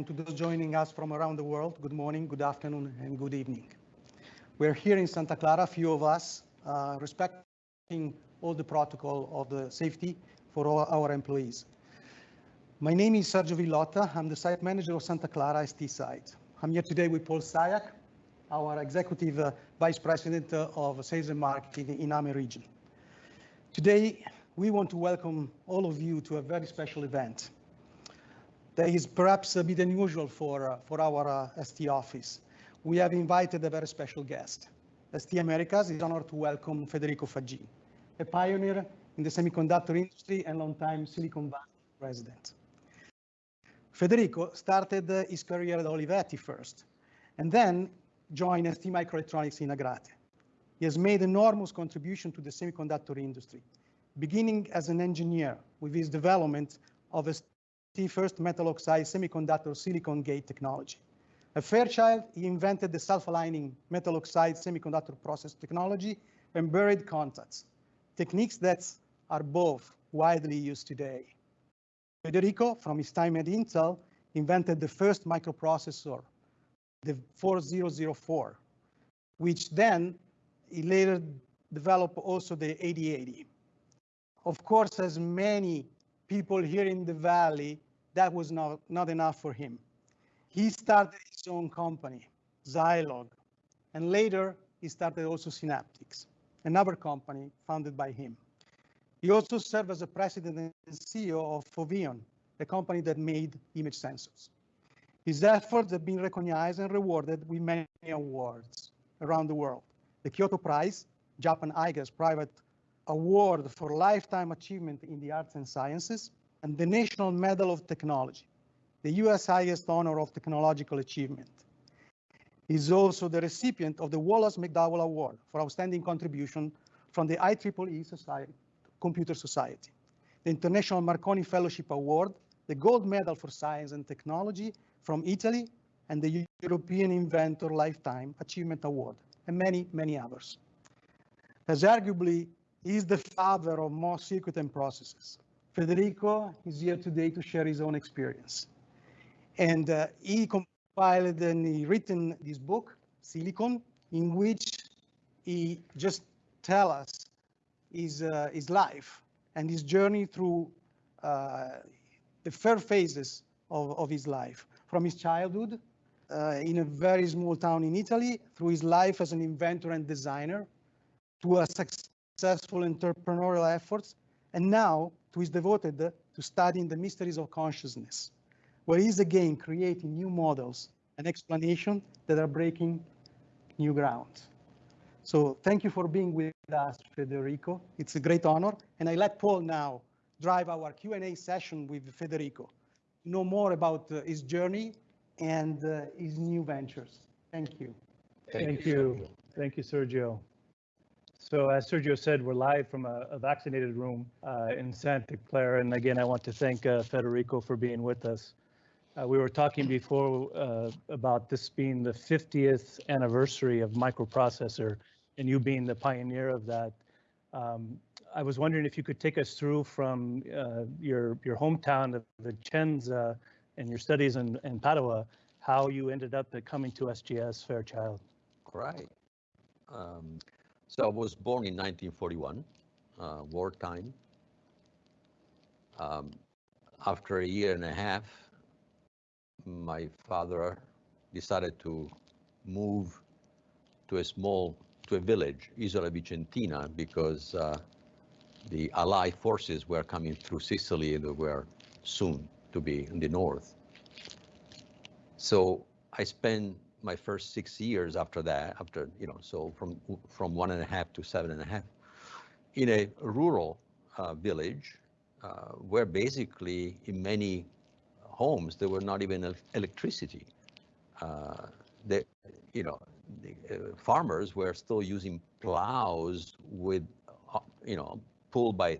and to those joining us from around the world, good morning, good afternoon, and good evening. We're here in Santa Clara, a few of us, uh, respecting all the protocol of the safety for all our employees. My name is Sergio Villotta. I'm the site manager of Santa Clara ST site. I'm here today with Paul Sayak, our executive uh, vice president uh, of sales and marketing in AME region. Today, we want to welcome all of you to a very special event that is perhaps a bit unusual for, uh, for our uh, ST office. We have invited a very special guest. ST Americas is honored to welcome Federico Faggin, a pioneer in the semiconductor industry and long-time Silicon Valley resident. Federico started his career at Olivetti first, and then joined ST Microelectronics in Agrate. He has made enormous contribution to the semiconductor industry, beginning as an engineer with his development of the first metal oxide semiconductor silicon gate technology. At Fairchild, invented the self-aligning metal oxide semiconductor process technology and buried contacts, techniques that are both widely used today. Federico, from his time at Intel, invented the first microprocessor, the 4004, which then he later developed also the 8080. Of course, as many people here in the Valley, that was not, not enough for him. He started his own company, Zilog, and later he started also Synaptics, another company founded by him. He also served as a president and CEO of Foveon, a company that made image sensors. His efforts have been recognized and rewarded with many awards around the world. The Kyoto Prize, Japan IGA's private award for lifetime achievement in the arts and sciences, and the National Medal of Technology, the US highest honor of technological achievement. He's also the recipient of the Wallace McDowell Award for outstanding contribution from the IEEE Society, Computer Society, the International Marconi Fellowship Award, the Gold Medal for Science and Technology from Italy, and the European Inventor Lifetime Achievement Award, and many, many others. As arguably is the father of MOS circuit and processes. Federico is here today to share his own experience. And uh, he compiled and he written this book, Silicon, in which he just tell us his, uh, his life and his journey through uh, the first phases of, of his life, from his childhood uh, in a very small town in Italy, through his life as an inventor and designer, to a successful entrepreneurial efforts, and now to his devoted to studying the mysteries of consciousness, where he is again creating new models and explanations that are breaking new ground. So thank you for being with us, Federico. It's a great honor. And I let Paul now drive our Q&A session with Federico, know more about uh, his journey and uh, his new ventures. Thank you. Thank, Thank you. you. Thank you, Sergio. So as Sergio said, we're live from a, a vaccinated room uh, in Santa Clara. And again, I want to thank uh, Federico for being with us. Uh, we were talking before uh, about this being the 50th anniversary of microprocessor and you being the pioneer of that. Um, I was wondering if you could take us through from uh, your your hometown of Vicenza and your studies in, in Padua, how you ended up coming to SGS Fairchild. Right. Um, so I was born in 1941, uh, wartime. Um, after a year and a half, my father decided to move to a small, to a village, Isola Vicentina, because uh, the Allied forces were coming through Sicily and were soon to be in the north. So I spent my first six years after that, after, you know, so from, from one and a half to seven and a half, in a rural uh, village uh, where basically in many homes there were not even electricity. Uh, the, you know, the uh, farmers were still using plows with, uh, you know, pulled by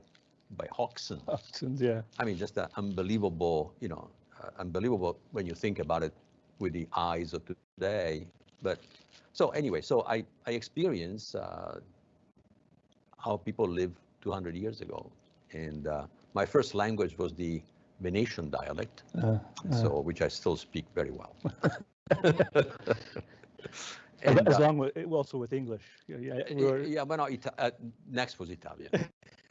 by oxen. Oxen, yeah. I mean, just an unbelievable, you know, uh, unbelievable when you think about it with the eyes of today. But so anyway, so I, I experienced uh, how people lived 200 years ago. And uh, my first language was the Venetian dialect, Uh, uh, so which I still speak very well. as- And, As uh, long with, also with English. Yeah, yeah, we were- yeah, but no, Ita- uh, next was Italian.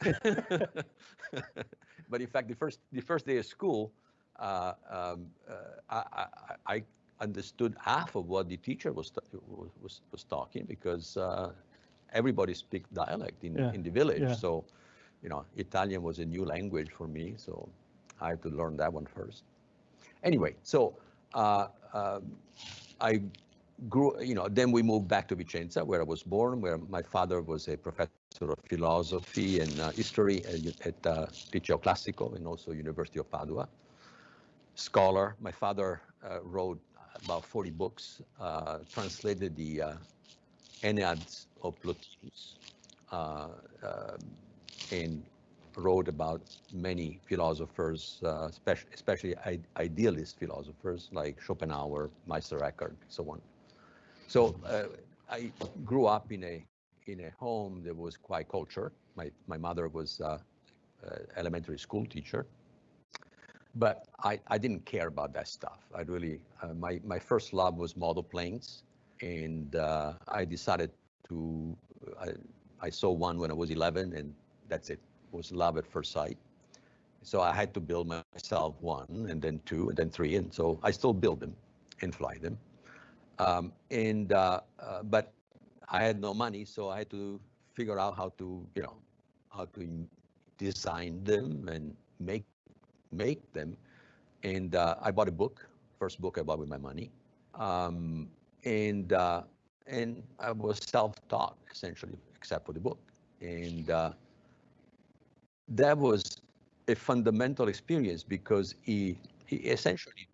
but in fact, the first the first day of school, uh, um, uh, I, I, I understood half of what the teacher was was was, talking because uh, everybody speaks dialect in, Yeah, in the village. yeah. So, you know, Italian was a new language for me, so I had to learn that one first. Anyway, so uh, um, I grew, you know, then we moved back to Vicenza, where I was born, where my father was a professor of philosophy and uh, history at, at uh, Liceo Classico and also University of Padua. Scholar, my father uh, wrote about 40 books, uh, translated the uh, Enneads of Plotinus, uh, and wrote about many philosophers, especially, idealist philosophers like Schopenhauer, Meister Eckhart, so on. So I grew up in a in a home that was quite cultured. My my mother was uh, uh, elementary school teacher, but I, I didn't care about that stuff. I really uh, my my first love was model planes, and uh, I decided to I, I saw one when I was 11, and that's it. Was love at first sight. So I had to build myself one, and then two, and then three, and so I still build them and fly them. Um, and uh, uh, but I had no money, so I had to figure out how to, you know, how to design them and make make them. And uh, I bought a book, first book I bought with my money, um, and uh, and I was self-taught essentially, except for the book. And uh, that was a fundamental experience because he, he essentially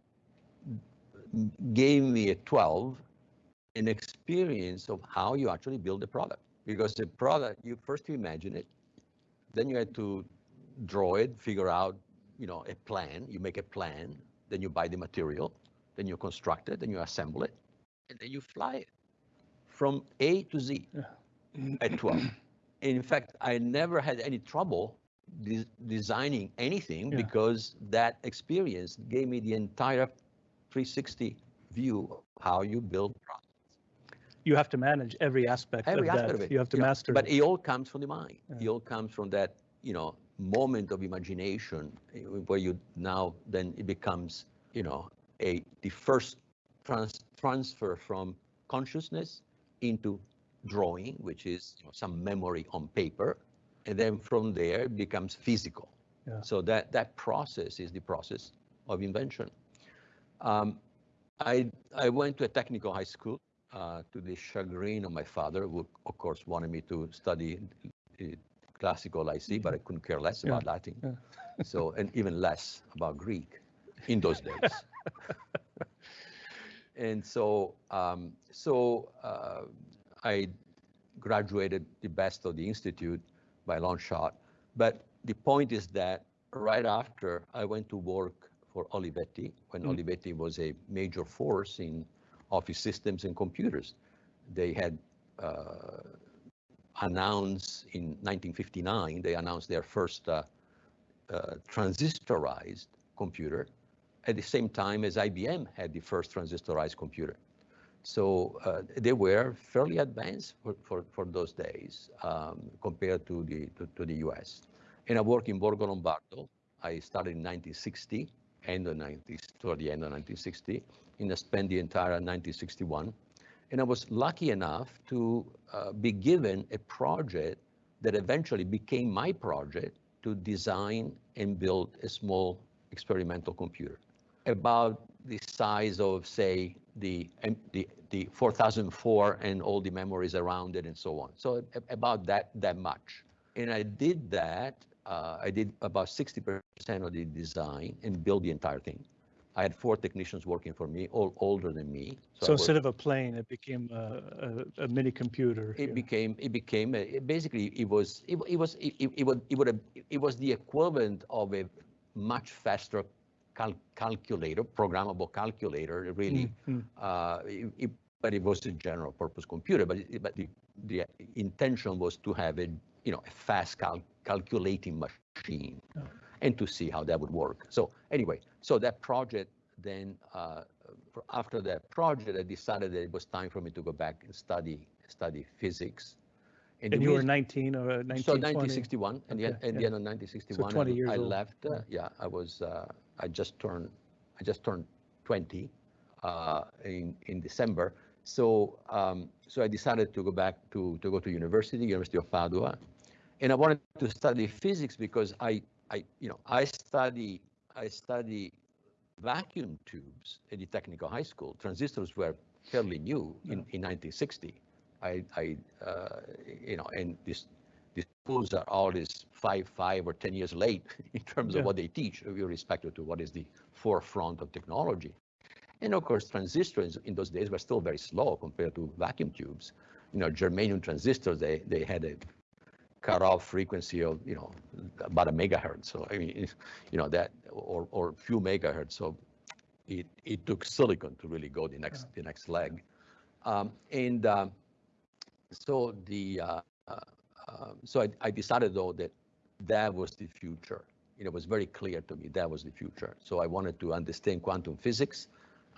gave me at 12 an experience of how you actually build a product. Because the product, you first you imagine it, then you had to draw it, figure out, you know, a plan. You make a plan, then you buy the material, then you construct it, then you assemble it, and then you fly it from A to Z at 12. In fact, I never had any trouble de- designing anything Yeah. because that experience gave me the entire 360 view of how you build products. You have to manage every aspect of aspect that. of it. You have to master But it. it all comes from the mind. It all comes from that, you know, moment of imagination eh, where you now then it becomes, you know, a the first trans, transfer from consciousness into drawing, which is you know, some memory on paper, and then from there it becomes physical. Yeah. So that that process is the process of invention. Um, I I went to a technical high school uh, to the chagrin of my father, who of course wanted me to study uh, classical IC, but I couldn't care less Yeah, about Latin. yeah. so and even less about Greek in those days. and so um, so uh, I graduated the best of the institute by a long shot. But the point is that right after I went to work for Olivetti, when Mm. Olivetti was a major force in office systems and computers. They had uh, announced in 1959, they announced their first uh, uh, transistorized computer at the same time as IBM had the first transistorized computer. So uh, they were fairly advanced for, for, for those days um, compared to the, to, to the US. And I work in Borgo Lombardo. I started in 1960, end of 90s, toward the end of 1960, and I spent the entire 1961. And I was lucky enough to uh, be given a project that eventually became my project to design and build a small experimental computer about the size of, say, the, the, the 4004 and all the memories around it and so on. So about that, that much. And I did that, uh, I did about 60% of the design and built the entire thing. I had four technicians working for me, all older than me. So worked- instead of a plane, it became a, a, a mini computer. it became it became a, it basically it was it, it was it, it, it would it would have it was the equivalent of a much faster cal- calculator programmable calculator really Mm, mm. uh, it, it- but it was a general purpose computer but it, but the, the intention was to have a you know a fast cal- calculating machine machine Oh. And to see how that would work. So anyway, so that project then, uh, after that project, I decided that it was time for me to go back and study, study physics. the And you were 19 or 19, so 20? 1961, and the, Okay, and the yeah. end of 1961. I 20 l- years I old. left, uh, yeah, I was, uh, I just turned, I just turned 20 uh, in, in December. So, um, so I decided to go back to, to go to university, University of Padua. And I wanted to study physics because I, I, you know, I study, I study vacuum tubes at the technical high school. Transistors were fairly new in, in 1960. I, I, uh, you know, and this, these schools are always five, five or 10 years late in terms Yeah. of what they teach, with respect to what is the forefront of technology. And of course, transistors in those days were still very slow compared to vacuum tubes. You know, germanium transistors, they, they had a cutoff frequency of, you know, about a megahertz. So, I mean, you know, that, or, or few megahertz. So it, it took silicon to really go the next, the next leg. Um, and um, so the, uh, uh, so I, I decided though that that was the future. You know, it was very clear to me that was the future. So I wanted to understand quantum physics,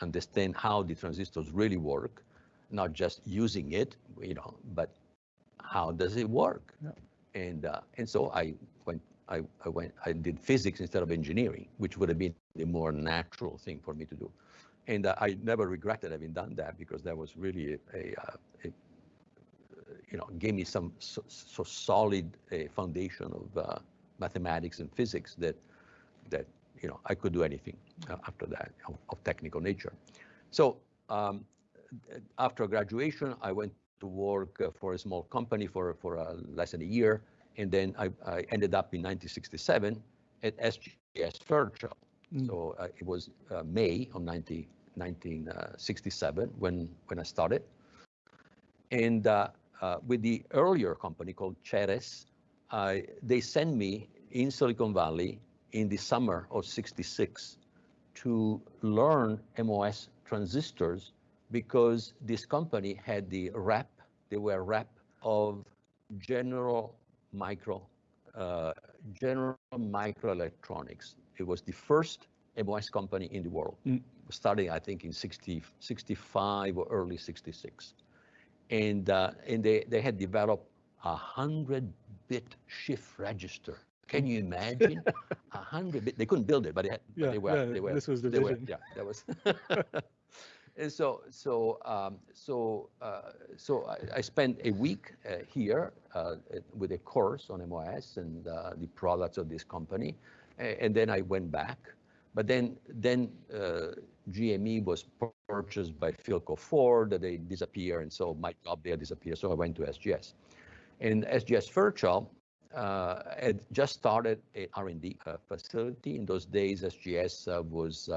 understand how the transistors really work, not just using it, you know, but how does it work? Yeah. And uh, and so I went, I, I went, I did physics instead of engineering, which would have been the more natural thing for me to do. And uh, I never regretted having done that because that was really a, a, uh, a you know, gave me some so, so solid uh, foundation of uh, mathematics and physics that that you know I could do anything uh, after that of, of technical nature. So um, after graduation, I went to work uh, for a small company for for uh, less than a year, and then I, I ended up in 1967 at SGS Fairchild. Mm. So uh, it was uh, May of 90, 1967 when when I started, and uh, uh, with the earlier company called Ceres, I, they sent me in Silicon Valley in the summer of 66 to learn MOS transistors because this company had the rep, they were rep of General Micro, uh, General Microelectronics. It was the first MOS company in the world, Mm. starting I think in 60, 65 or early 66 and uh, and they they had developed a hundred bit shift register. Can you imagine a hundred bit? They couldn't build it, but, they, had, but Yeah, they were. yeah, they were. this was the they were- vision. yeah, that was. and so so um, so uh, so I, I spent a week uh, here uh, with a course on MOS and uh, the products of this company, and then I went back. But then then uh, GME was purchased by Philco Ford, they disappear, and so my job there disappeared. So I went to SGS. And SGS Fairchild uh, had just started a R&D facility. In those days, SGS was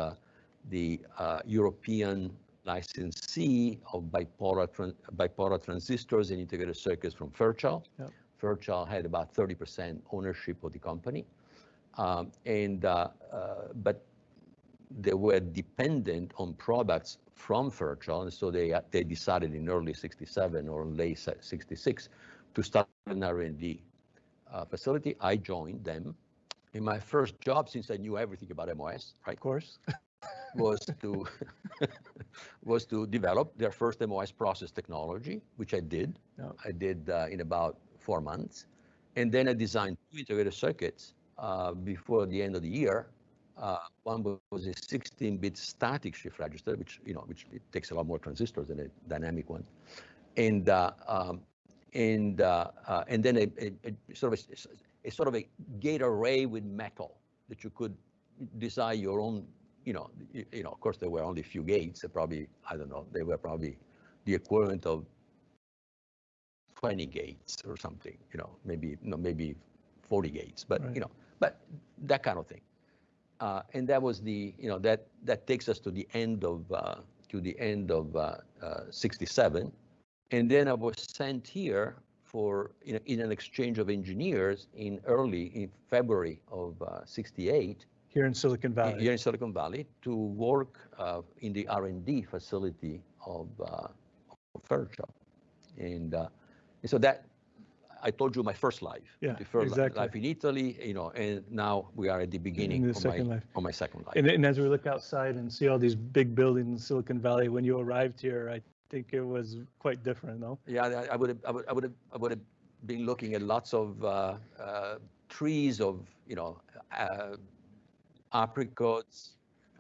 the uh, European licensee of bipolar, tran- bipolar transistors and integrated circuits from Fairchild. Yep. Fairchild had about 30% ownership of the company. Um, and uh, uh, but they were dependent on products from Fairchild, and so they uh, they decided in early '67 or late se- '66 to start an R&D uh, facility. I joined them. And my first job, since I knew everything about MOS, right, Of course. was to was to develop their first MOS process technology, which I did. Yeah. I did uh, in about four months, and then I designed two integrated circuits uh, before the end of the year. Uh, one was a 16-bit static shift register, which you know, which it takes a lot more transistors than a dynamic one, and uh, um, and uh, uh, and then a, a, a sort of a, a sort of a gate array with metal that you could design your own. You know, you, you know. Of course, there were only a few gates. They probably, I don't know, they were probably the equivalent of 20 gates or something. You know, maybe no, maybe 40 gates, but Right. you know, but that kind of thing. Uh, and that was the, you know, that that takes us to the end of uh, to the end of uh, uh, 67, and then I was sent here for in, in an exchange of engineers in early in February of uh, 68 Here in Silicon Valley. here in Silicon Valley to work uh, in the R&D facility of, uh, of Fairchild. And, uh, and so that I told you my first life. Yeah, the first exactly. life in Italy, you know, and now we are at the beginning the of second my, life. of my second life. And, and as we look outside and see all these big buildings in Silicon Valley, when you arrived here, I think it was quite different, no? Yeah, I- I would have, I would, I would have, I would have been looking at lots of uh, uh, trees of, you know, uh, apricots,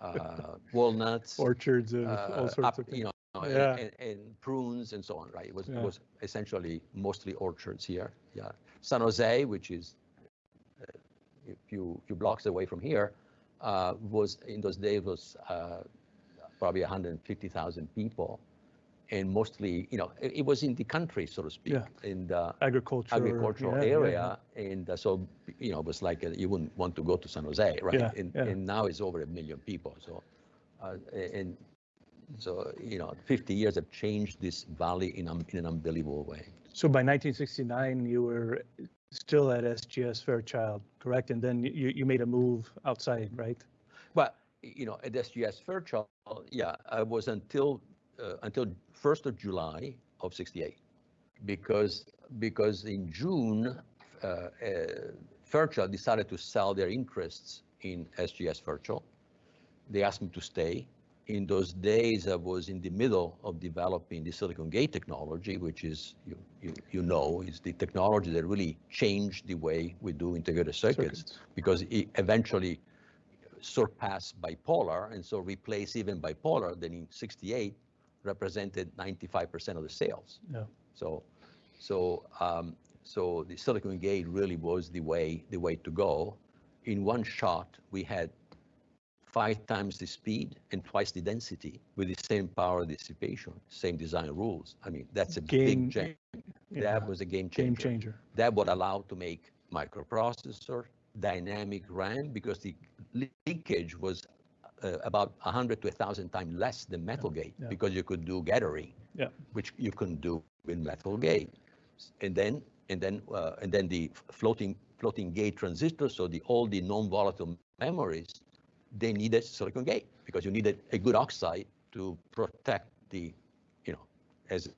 uh, walnuts, Orchards of uh, all sorts up- of things. you know, and- Yeah. and, and prunes and so on, right? It was, it was essentially mostly orchards here. Yeah, San Jose, which is uh, a few few blocks away from here, uh, was in those days was uh, probably 150,000 people, and mostly, you know, it, it was in the country, so to speak, Yeah. in the Agriculture. agricultural yeah, yeah, area, and uh, so you know, it was like uh, you wouldn't want to go to San Jose, right? Yeah, and, yeah. and now it's over a million people. So, uh, and so you know, 50 years have changed this valley in, um, in an unbelievable way. So by 1969, you were still at SGS Fairchild, correct? And then you, you made a move outside, right? But you know, at SGS Fairchild, yeah, I was until uh, until 1st of July of 68, because because in June, uh, uh, Fairchild decided to sell their interests in SGS Fairchild. They asked me to stay. In those days, I was in the middle of developing the silicon gate technology, which is you you, you know is the technology that really changed the way we do integrated circuits Circuits. because it eventually surpassed bipolar and so replaced even bipolar then in 68 represented 95% of the sales Yeah. so so um, so the silicon gate really was the way the way to go in one shot we had five times the speed and twice the density with the same power dissipation same design rules i mean that's a Game- big change Yeah. that was a game changer. Game changer that would allow to make microprocessor, dynamic RAM, because the leakage was uh, about 100 to 1,000 times less than metal gate, yeah. because you could do gettering, Yeah. which you couldn't do with metal gate. And then, and then, uh, and then the floating floating gate transistors, so the all the non-volatile memories, they needed silicon gate because you needed a good oxide to protect the, you know, as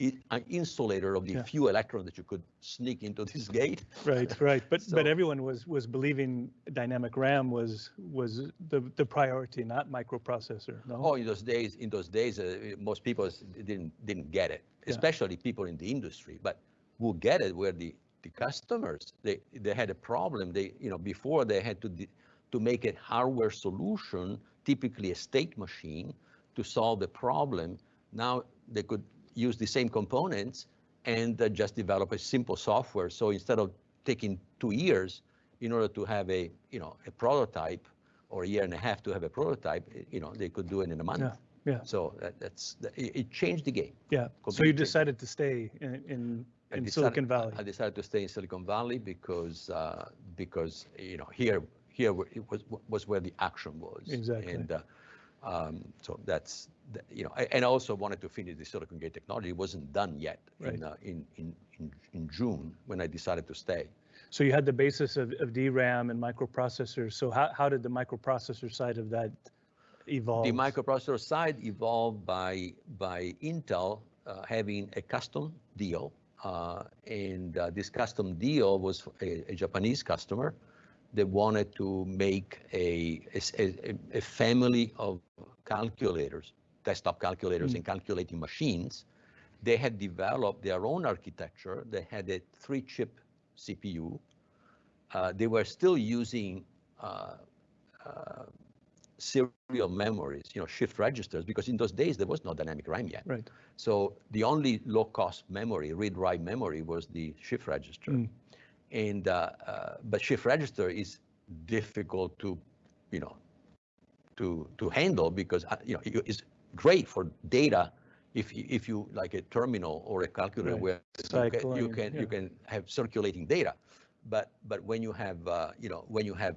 an insulator of the Yeah. few electrons that you could sneak into this gate. Right, right. But, So- but everyone was, was believing dynamic RAM was, was the, the priority, not microprocessor, no? Oh, in those days, in those days, uh, most people didn't didn't get it, Yeah. especially people in the industry. But who get it were the the customers. They they had a problem. They you know before they had to to make a hardware solution, typically a state machine, to solve the problem. Now they could use the same components and uh, just develop a simple software. So instead of taking two years in order to have a you know a prototype or a year and a half to have a prototype, you know they could do it in a month. Yeah, yeah. So that, that's that, it, changed the game. Yeah, so you changed. decided to stay in, in, in decided- Silicon Valley? I decided to stay in Silicon Valley because uh, because you know here here it was was where the action was. Exactly. And uh, um, so that's the- you know I- and I also wanted to finish the silicon gate technology. It wasn't done yet Right. in, uh, in in in in June when I decided to stay. So you had the basis of, of DRAM and microprocessors. So how, how did the microprocessor side of that evolve? The microprocessor side evolved by by Intel uh, having a custom deal, uh, and uh, this custom deal was a, a Japanese customer that wanted to make a a family of calculators, desktop calculators, and calculating machines. They had developed their own architecture. They had a three-chip CPU. Uh, they were still using uh, serial memories, you know, shift registers, because in those days there was no dynamic RAM yet. Right, So the only low-cost memory, read-write memory, was the shift register. Mm. And uh, uh, but shift register is difficult to, you know, to to handle because uh, you know it's great for data if you, if you like a terminal or a calculator Right. where you can, you can yeah. you can have circulating data. But but when you have uh, you know when you have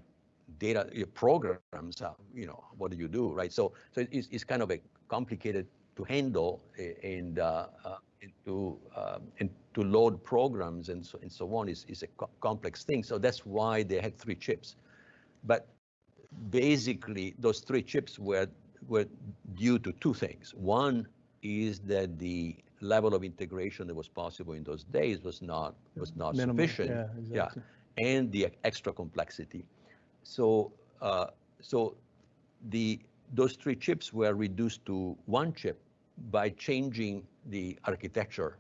data your programs, uh, you know what do you do, right? So so it's, it's kind of a complicated to handle and uh, uh, to um, and to load programs and so and so on is is a co- complex thing. So that's why they had three chips. But basically, those three chips were were due to two things. One is that the level of integration that was possible in those days was not was not Minimal, sufficient. Yeah, exactly. and the extra complexity. So, uh, so the those three chips were reduced to one chip by changing the architecture,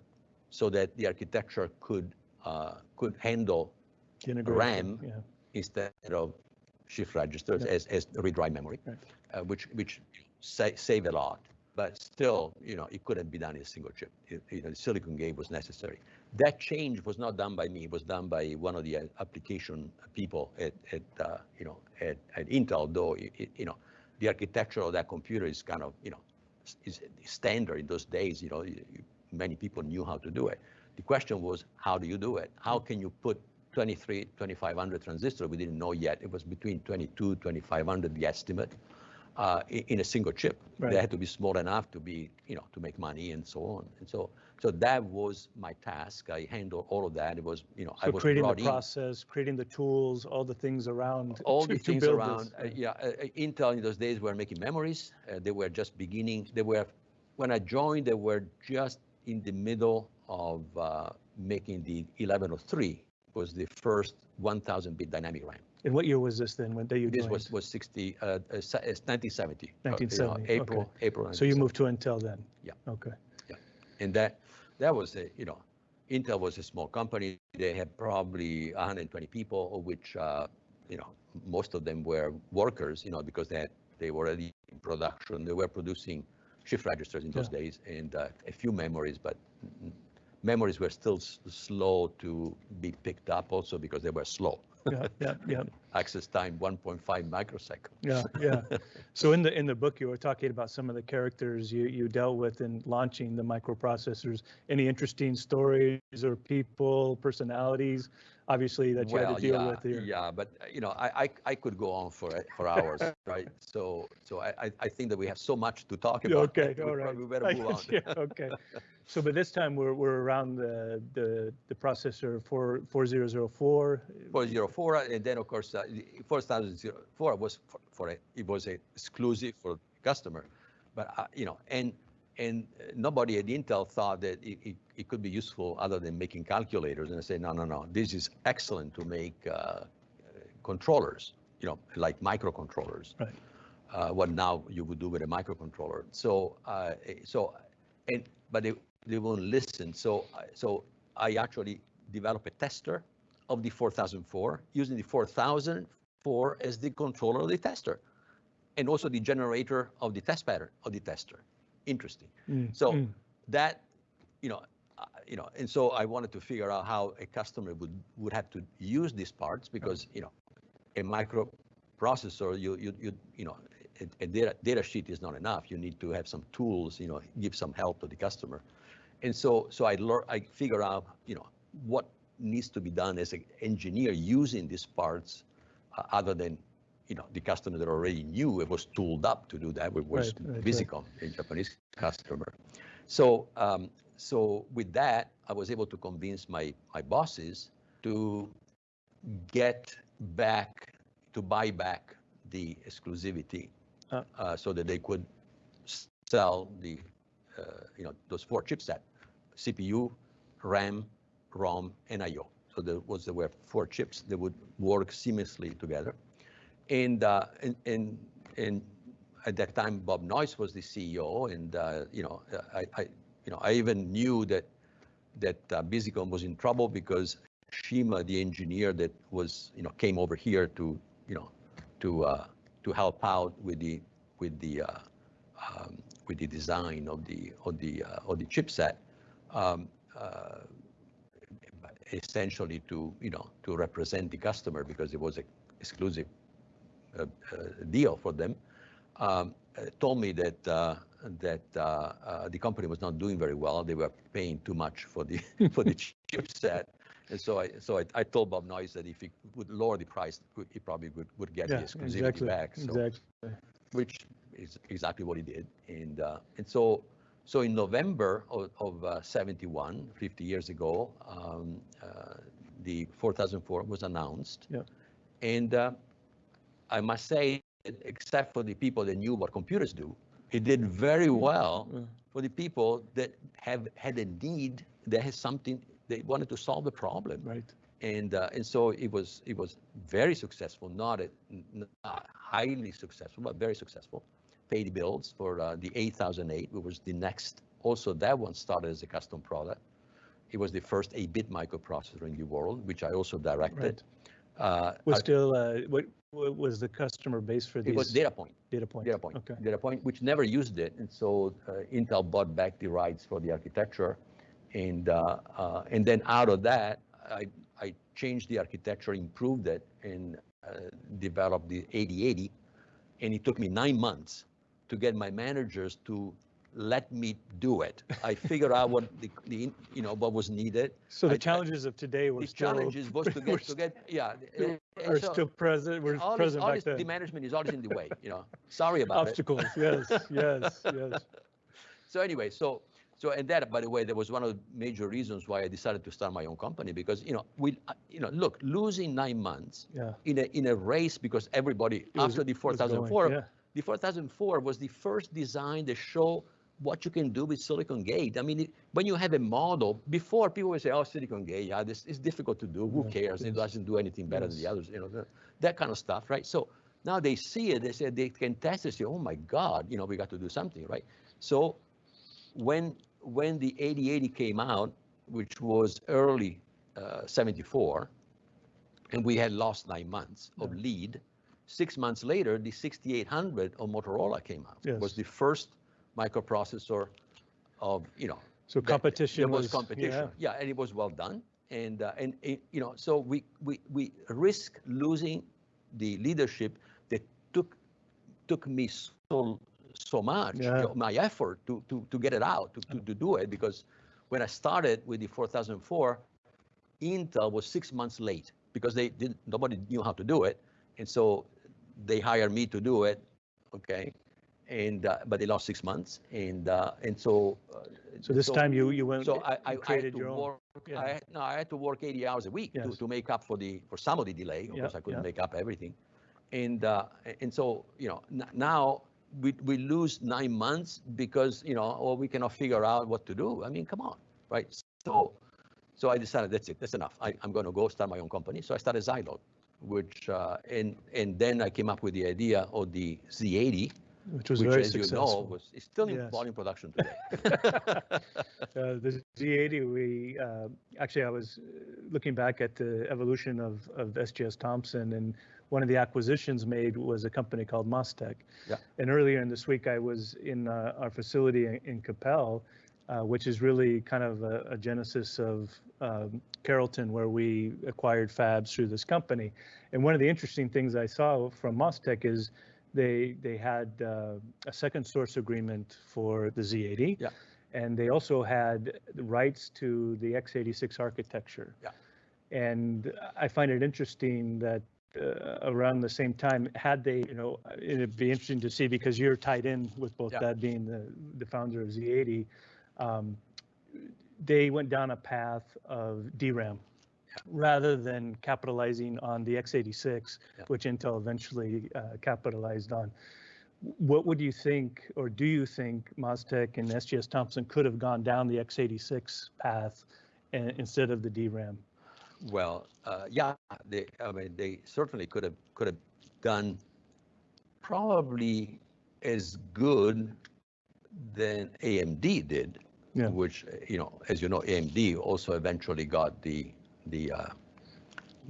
so that the architecture could uh, could handle RAM Yeah, instead of shift registers Yeah. as, as read-write memory, Right. uh, which which sa- save a lot. But still, you know, it couldn't be done in a single chip. It, you know, the silicon gate was necessary. That change was not done by me. It was done by one of the uh, application people at, at uh, you know at, at Intel. Though it, it- you know, the architecture of that computer is kind of you know is standard in those days. You know, many people knew how to do it. The question was, how do you do it? How can you put 23, 2500 transistors? We didn't know yet. It was between 22, 2500, the estimate, uh, i- in a single chip. Right. They had to be small enough to be, you know, to make money and so on. And so, so that was my task. I handled all of that. It was, you know, I so was creating the brought in. process, creating the tools, all the things around. All to- the things around, uh, yeah, uh, uh, Intel in those days were making memories. Uh, They were just beginning, they were, when I joined, they were just in the middle of uh, making the 1103, was the first 1000 bit dynamic RAM. And what year was this then, when day you This joined? was, was 60, uh, uh, se- it's 1970. uh, you know, 1970, okay. April, April. So you moved to Intel then? Yeah. Okay. And that, that was, a you know, Intel was a small company. They had probably 120 people, of which, uh, you know, most of them were workers, you know, because they had, they were already in production. They were producing shift registers in those days and uh, a few memories, but memories were still s- slow to be picked up also because they were slow. Yeah, yeah, yeah. Access time 1.5 microsecond. Yeah, yeah. So in the, in the book, you were talking about some of the characters you, you dealt with in launching the microprocessors. Any interesting stories or people, personalities, obviously, that you had to deal yeah, with here? Yeah, but you know, I, I, I could go on for for hours, right? So so I, I- think that we have so much to talk about. Okay, all right. probably better move on. yeah, Okay. So, but this time we're, we're around the, the, the processor four, 4004. 404, and then of course, uh, the 4004 was for, for a, it was a exclusive for customer, but uh, you know, and and nobody at Intel thought that it, it, it could be useful other than making calculators. And I said, no, no, no, this is excellent to make uh, controllers, you know, like microcontrollers. Right. Uh, what now you would do with a microcontroller. So, uh, so, and but they they won't listen. So, I- so I actually developed a tester of the 4004 using the 4004 as the controller of the tester, and also the generator of the test pattern of the tester. Interesting. Mm, So mm. that, you know, uh, you know, and so I wanted to figure out how a customer would would have to use these parts because you know, a microprocessor, you you you you know, a, a data data sheet is not enough. You need to have some tools, you know, give some help to the customer, and so so I learn I figure out you know what needs to be done as an engineer using these parts, uh, other than you know the customer that already knew it was tooled up to do that, which was Right, right, right. Busicom, a Japanese customer. So, um, so with that, I was able to convince my, my bosses to get back, to buy back the exclusivity Ah. uh, so that they could sell the, uh, you know, those four chipset, CPU, RAM, ROM, and I/O. So there was, there were four chips that would work seamlessly together. And, uh, and, and, and at that time, Bob Noyce was the CEO, and uh, you know, I, I, you know, I even knew that that uh, was in trouble because Shima, the engineer that was, you know, came over here to, you know, to uh, to help out with the with the uh, um, with the design of the of the uh, of the chipset, um, uh, essentially to you know to represent the customer because it was an exclusive uh, uh, deal for them um, told me that that uh, uh, the company was not doing very well. They were paying too much for the for the chipset, and so I so I, I told Bob Noyce that if he would lower the price, he probably would, would get the exclusivity exactly, back. So, exactly. which is exactly what he did, and uh, and so so in November of, of uh, 71, 50 years ago, um, uh, the 4004 was announced, Yeah. and uh, I must say, except for the people that knew what computers do, It did very well Yeah. for the people that have had a need, that has something, they wanted to solve the problem. Right. And, uh, and so it was, it was very successful, not, a, not highly successful, but very successful. Paid bills for uh, the 8008, which was the next, also that one started as a custom product. It was the first 8-bit microprocessor in the world, which I also directed. Uh, Was still, uh, what, what was the customer base for It was these DataPoint, data points? DataPoint, Okay. DataPoint, which never used it. And so uh, Intel bought back the rights for the architecture. And, uh, uh, and then out of that, I, I changed the architecture, improved it, and uh, developed the 8080. And it took me nine months to get my managers to let me do it. I figured out what the, the, you know, what was needed. So the I- challenges of today were The still. challenges was to get, to get, yeah. still- and- and Are so still present, were always- present back always The management is always in the way, you know, sorry about it. Obstacles, yes, yes, yes. So anyway, so, so, and that, by the way, that was one of the major reasons why I decided to start my own company, because, you know, we, uh, you know, look, losing nine months Yeah. in a, in a race, because everybody, It was- after the was going, 4004, yeah. the 4004 was the first design to show what you can do with Silicon Gate. I mean, it- when you have a model, before people would say, oh, Silicon Gate, yeah, this is difficult to do. Who Yes, cares? It doesn't do anything better than the others, you know, that kind of stuff, right? So now they see it, they say they can test it, say, oh my God, you know, we got to do something, right? So when when the 8080 came out, which was early uh, 74, and we had lost nine months of lead, six months later, the 6800 of Motorola came out. It was the first microprocessor of, you know, So competition There was was, competition, yeah, yeah, and it was well done. And, uh, and, it- you know, so we, we, we risk losing the leadership that took, took me so, so much, you Yeah. know, my effort to, to, to get it out, to, to, to do it, because when I started with the 4004, Intel was six months late because they didn't, nobody knew how to do it. And so they hired me to do it, okay? And, uh, but they lost six months. And, uh, and so. uh, so this time you, you went, So I, I, I had to work, Yeah. I, had- no, I had to work 80 hours a week to, Yes. to make up for the, for some of the delay. Of Yeah, course, I couldn't yeah. make up everything. And, uh, and so, you know, n- now we, we lose nine months because, you know, or we cannot figure out what to do. I mean, come on, right? So, so I decided that's it, that's enough. I, I'm going to go start my own company. So I started Zilog, which, uh, and, and then I came up with the idea of the Z80, Which was which, very as you know, successful. was is still in Yes. volume production today. Uh, The Z80, we, uh, actually, I was uh, looking back at the evolution of, of SGS Thomson, and one of the acquisitions made was a company called Mostek. Yeah. And earlier in this week, I was in uh, our facility in- in Coppell, uh, which is really kind of a a genesis of um, Carrollton, where we acquired fabs through this company. And one of the interesting things I saw from Mostek is they, they had uh, a second source agreement for the Z80. Yeah. And they also had rights to the x86 architecture. Yeah. And I find it interesting that uh, around the same time, had they, you know, it'd be interesting to see because you're tied in with both Yeah. that being the, the founder of Z80. um, They went down a path of DRAM rather than capitalizing on the x86, Yeah. which Intel eventually uh, capitalized on. What would you think, or do you think Mostek and SGS Thomson could have gone down the x86 path and, instead of the DRAM? Well, uh, yeah, they, I mean, they certainly could have, could have done probably as good than AMD did, Yeah. which, you know, as you know, AMD also eventually got the, the, uh,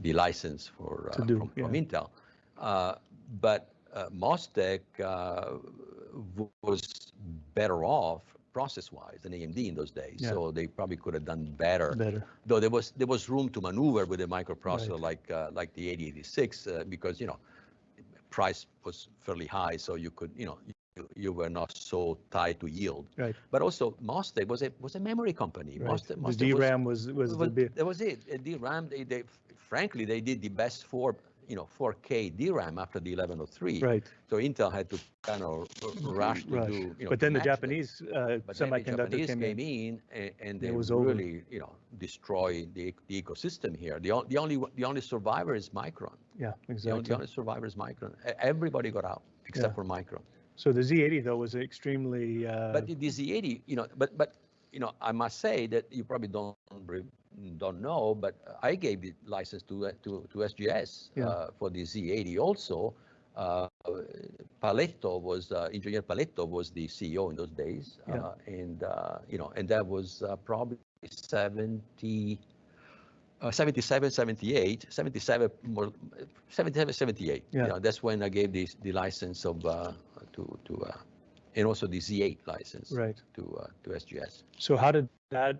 the license for, uh, do, from, from. Intel. Uh, But uh, Mostek uh, w- was better off process-wise than AMD in those days. Yeah. So they probably could have done better Better. though there was there was room to maneuver with a microprocessor Right. like uh, like the 8086 uh, because you know price was fairly high so you could you know you, you were not so tied to yield Right. but also Mostek was a was a memory company Right. Mostek, The Mostek was- DRAM was, was the was- that was it Uh, DRAM they, they frankly they did the best for you know 4K DRAM after the 1103 right, so Intel had to kind of rush to rush. do you know But then the. Japanese uh, But then the semiconductor Japanese came in. in and, and It they was over. really, you know, destroy the, the ecosystem here. The, the only the only survivor is Micron. Yeah, The only, the only survivor is Micron. Everybody got out except Yeah. for Micron. So the Z80 though was extremely, uh, But the Z80, you know, but, but, you know, I must say that you probably don't, don't know, but I gave the license to, uh, to, to SGS Yeah. uh, for the Z80 also. Uh, Paletto was, uh, Engineer Paletto was the CEO in those days. Yeah. uh, And, uh, you know, and that was uh, probably 70, uh, 77, 78, 77, more, 77, 78. Yeah. You know, that's when I gave the, the license of, uh, to, to, uh, and also the Z8 license right. to, uh, to SGS. So how did that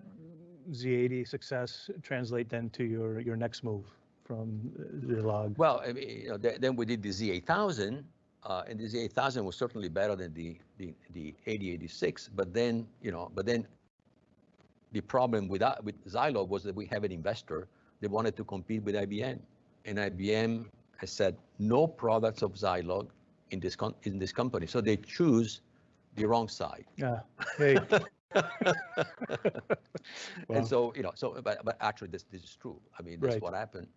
Z80 success translate then to your, your next move from Zilog? Well, I mean, you know, th- then we did the Z8000, uh, and the Z8000 was certainly better than the, the, the 8086, but then, you know, but then the problem with, that- with Zilog was that we have an investor that wanted to compete with IBM. And IBM has said, no products of Zilog in this, in this company. So they choose the wrong side. Yeah, hey, Wow. And so, you know, so, but, but actually this, this is true. I mean, that's Right. what happened.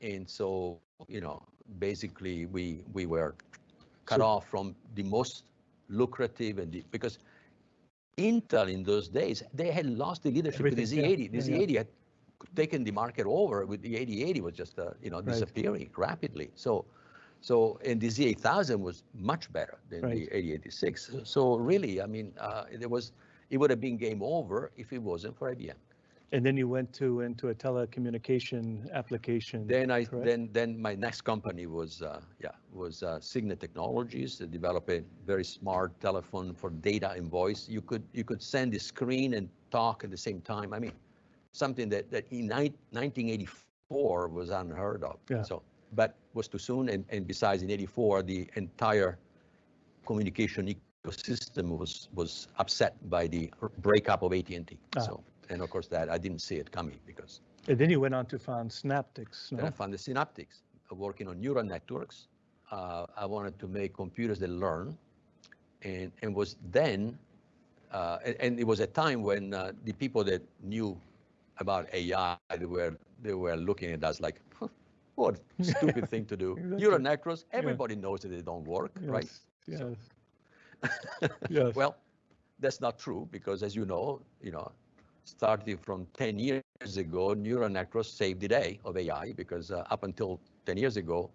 And so, you know, basically we, we were cut So- off from the most lucrative and the, because Intel in those days, they had lost the leadership with the Z80. The yeah, yeah. Z80 had taken the market over with the 8080 was just, uh, you know, Right. disappearing rapidly. So, so, and the Z8000 was much better than the Right. 8086. So really, I mean, uh, there was, it would have been game over if it wasn't for IBM. and then you went to, into a telecommunication application. Then I, correct? then, then my next company was, uh, yeah, was uh, Cygnet Technologies, They develop a very smart telephone for data and voice. You could, you could send the screen and talk at the same time. I mean, something that, that in nine- 1984 was unheard of. Yeah. So, but was too soon. And, and besides, in 84, the entire communication ecosystem was, was upset by the breakup of AT&T. Ah. So, and of course that, I didn't see it coming because And then you went on to found Synaptics, then I found the synaptics, uh, working on neural networks. Uh, I wanted to make computers that learn, and and was then, uh, and, and it was a time when uh, the people that knew about AI they were they were looking at us like, "Huh, what stupid thing to do. Exactly. Networks, everybody knows that they don't work, right? Yes, So- Yes, yes. Well, that's not true because as you know, you know, starting from 10 years ago, neural networks saved the day of AI because uh, up until 10 years ago,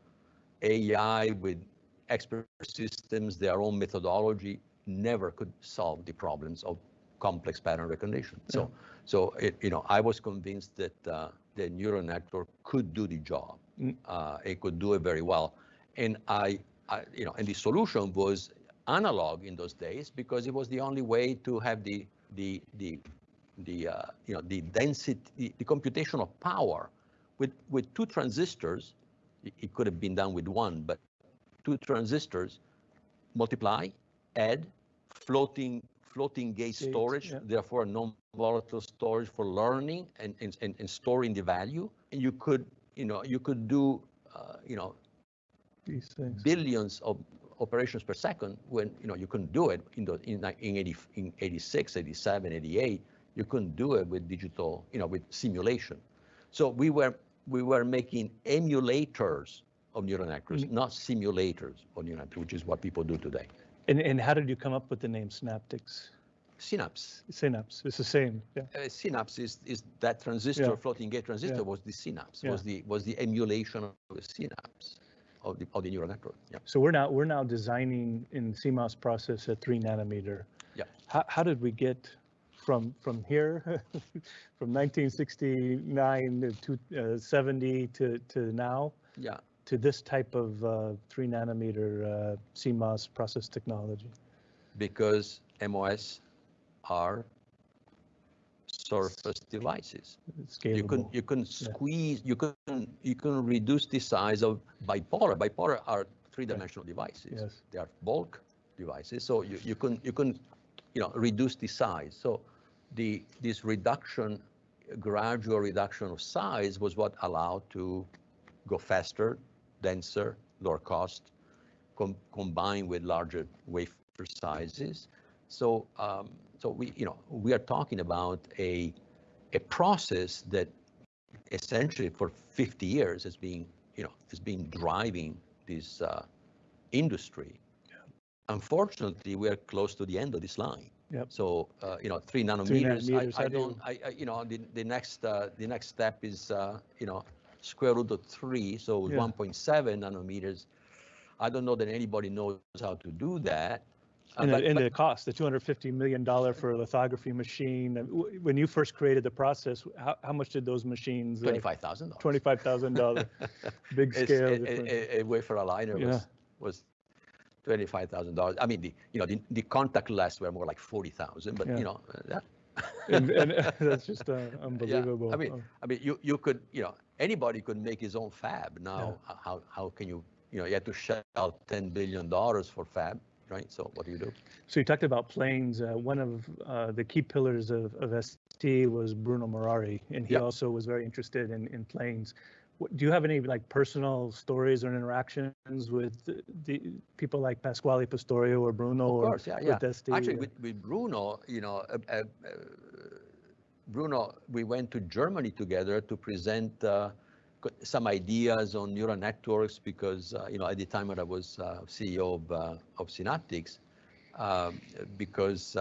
AI with expert systems, their own methodology, never could solve the problems of complex pattern recognition. So, so it, you know, I was convinced that uh, the neural network could do the job. Uh, it could do it very well, and I, I, you know, and the solution was analog in those days because it was the only way to have the the the the uh, you know the density the, the computational power. With with two transistors it, it could have been done with one but two transistors multiply add floating floating gate storage yeah. therefore non-volatile storage for learning and, and, and, and storing the value. And you could you know you could do uh, you know billions of operations per second when you know you couldn't do it in the in, in, 80, in 86 87 88 you couldn't do it with digital you know with simulation so we were we were making emulators of neural networks Mm. not simulators of neural networks which is what people do today And, and how did you come up with the name Synaptics? Synapse Synapse, it's the same, yeah. uh, synapse is, is that transistor Yeah. floating gate transistor Yeah. was the synapse was the was the emulation of the synapse of the, of the neural network yeah So we're now, we're now designing in CMOS process at three nanometer. Yeah. How, how did we get from, from here, from 1969 to uh, 70 to, to now, yeah to this type of uh, three nanometer uh, CMOS process technology? because MOS are surface devices. It's You can you can Yeah. squeeze, you can you can reduce the size of bipolar. Bipolar are three-dimensional devices. Yes. They are bulk devices, so you, you can you can you know reduce the size. So the this reduction, gradual reduction of size was what allowed to go faster, denser, lower cost, com- combined with larger wafer sizes. So, um, so we, you know, we are talking about a, a process that essentially for 50 years has been, you know, has been driving this uh, industry. unfortunately, we are close to the end of this line. Yep. So, uh, you know, three nanometers, Three nanometers, I, I you- don't, I, I, you know, the, the next, uh, the next step is, uh, you know, square root of three, so Yeah. 1.7 nanometers. I don't know that anybody knows how to do that. Uh, And but- the, and but- the cost, the $250 million for a lithography machine, when you first created the process, how, how much did those machines? uh, $25,000. $25,000, big scale. A, a, a wafer aligner Yeah. was, was twenty-five thousand dollars. I mean, the, you know, the, the contactless were more like forty thousand, but Yeah. you know, that. And, and that's just uh, Yeah, unbelievable. I mean, Uh, I mean, you, you could, you know, anybody could make his own fab now. h- How, how can you, you know, you have to shell out ten billion dollars for fab, right? So what do you do? So you talked about planes. Uh, one of uh, the key pillars of, of ST was Bruno Murari, and he also was very interested in, in planes. What, do you have any like personal stories or interactions with the, the people like Pasquale Pistorio or Bruno Of or course, yeah, yeah. with ST? Actually, with, with Bruno, you know, uh, uh, uh, Bruno, we went to Germany together to present uh, some ideas on neural networks because, uh, you know, at the time when I was uh, CEO of, uh, of Synaptics, because,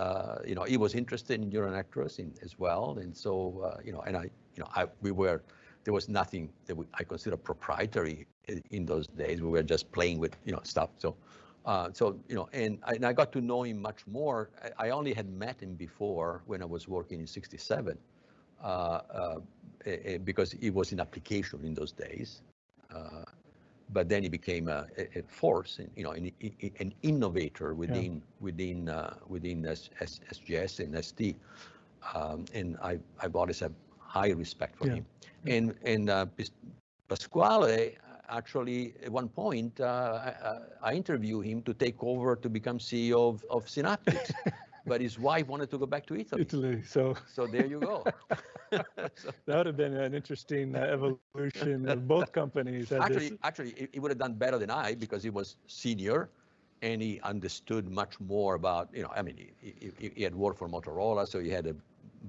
you know, he was interested in neural networks in, as well. And so, you know, and I, you know, I, we were, there was nothing that we, I consider proprietary i- in those days. We were just playing with, you know, stuff. So, uh, so, you know, and I, and I got to know him much more. I, I only had met him before when I was working in 67, uh, uh, because he was in application in those days. Uh, but then he became a, a- force, in, you know, an, an innovator within within uh, within S, S, SGS and ST. Um, and I, I've always had high respect for Yeah. him. And and uh, Pasquale actually at one point uh, I, I interviewed him to take over to become CEO of, of Synaptics, but his wife wanted to go back to Italy. Italy. So So there you go. So that would have been an interesting uh, evolution of both companies. had this- actually, actually, he, he would have done better than I because he was senior, and he understood much more about you know. I mean, he, he, he had worked for Motorola, so he had a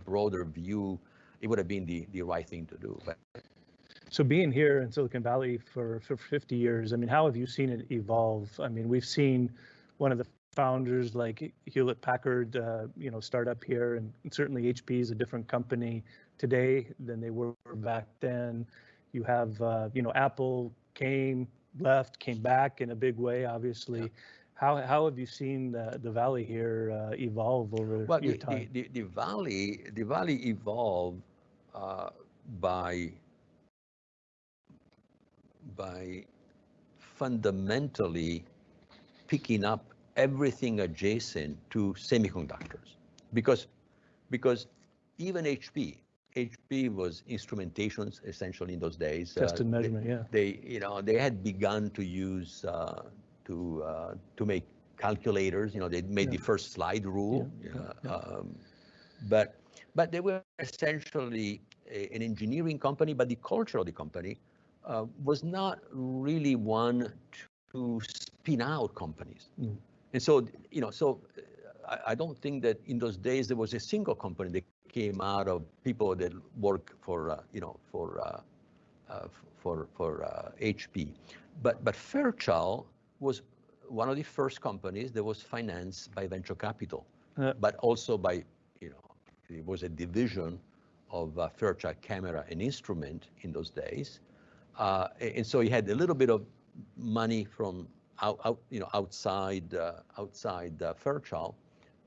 broader view. It would have been the, the right thing to do. But So being here in Silicon Valley for, for 50 years, I mean, how have you seen it evolve? I mean, we've seen one of the founders like Hewlett Packard, uh, you know, start up here, and certainly HP is a different company today than they were back then. You have, uh, you know, Apple came, left, came back in a big way, obviously. How, how have you seen the, the valley here uh, evolve over well, your the, the, time? the, the valley the valley evolved uh, by by fundamentally picking up everything adjacent to semiconductors. Because because even HP HP was instrumentations essentially in those days uh, Test and they- measurement, yeah. they you know they had begun to use uh, to uh, to make calculators. You know they made the first slide rule. Yeah, uh, yeah. Um, but but they were essentially a, an engineering company but the culture of the company uh, was not really one to spin out companies. Mm. And so you know so uh, I, I don't think that in those days there was a single company that came out of people that work for uh, you know for uh, uh, for for uh, HP. But but Fairchild was one of the first companies that was financed by venture capital, Uh, but also by you know it was a division of uh, Fairchild Camera and Instrument in those days, uh, and so he had a little bit of money from out, out you know outside uh, outside Fairchild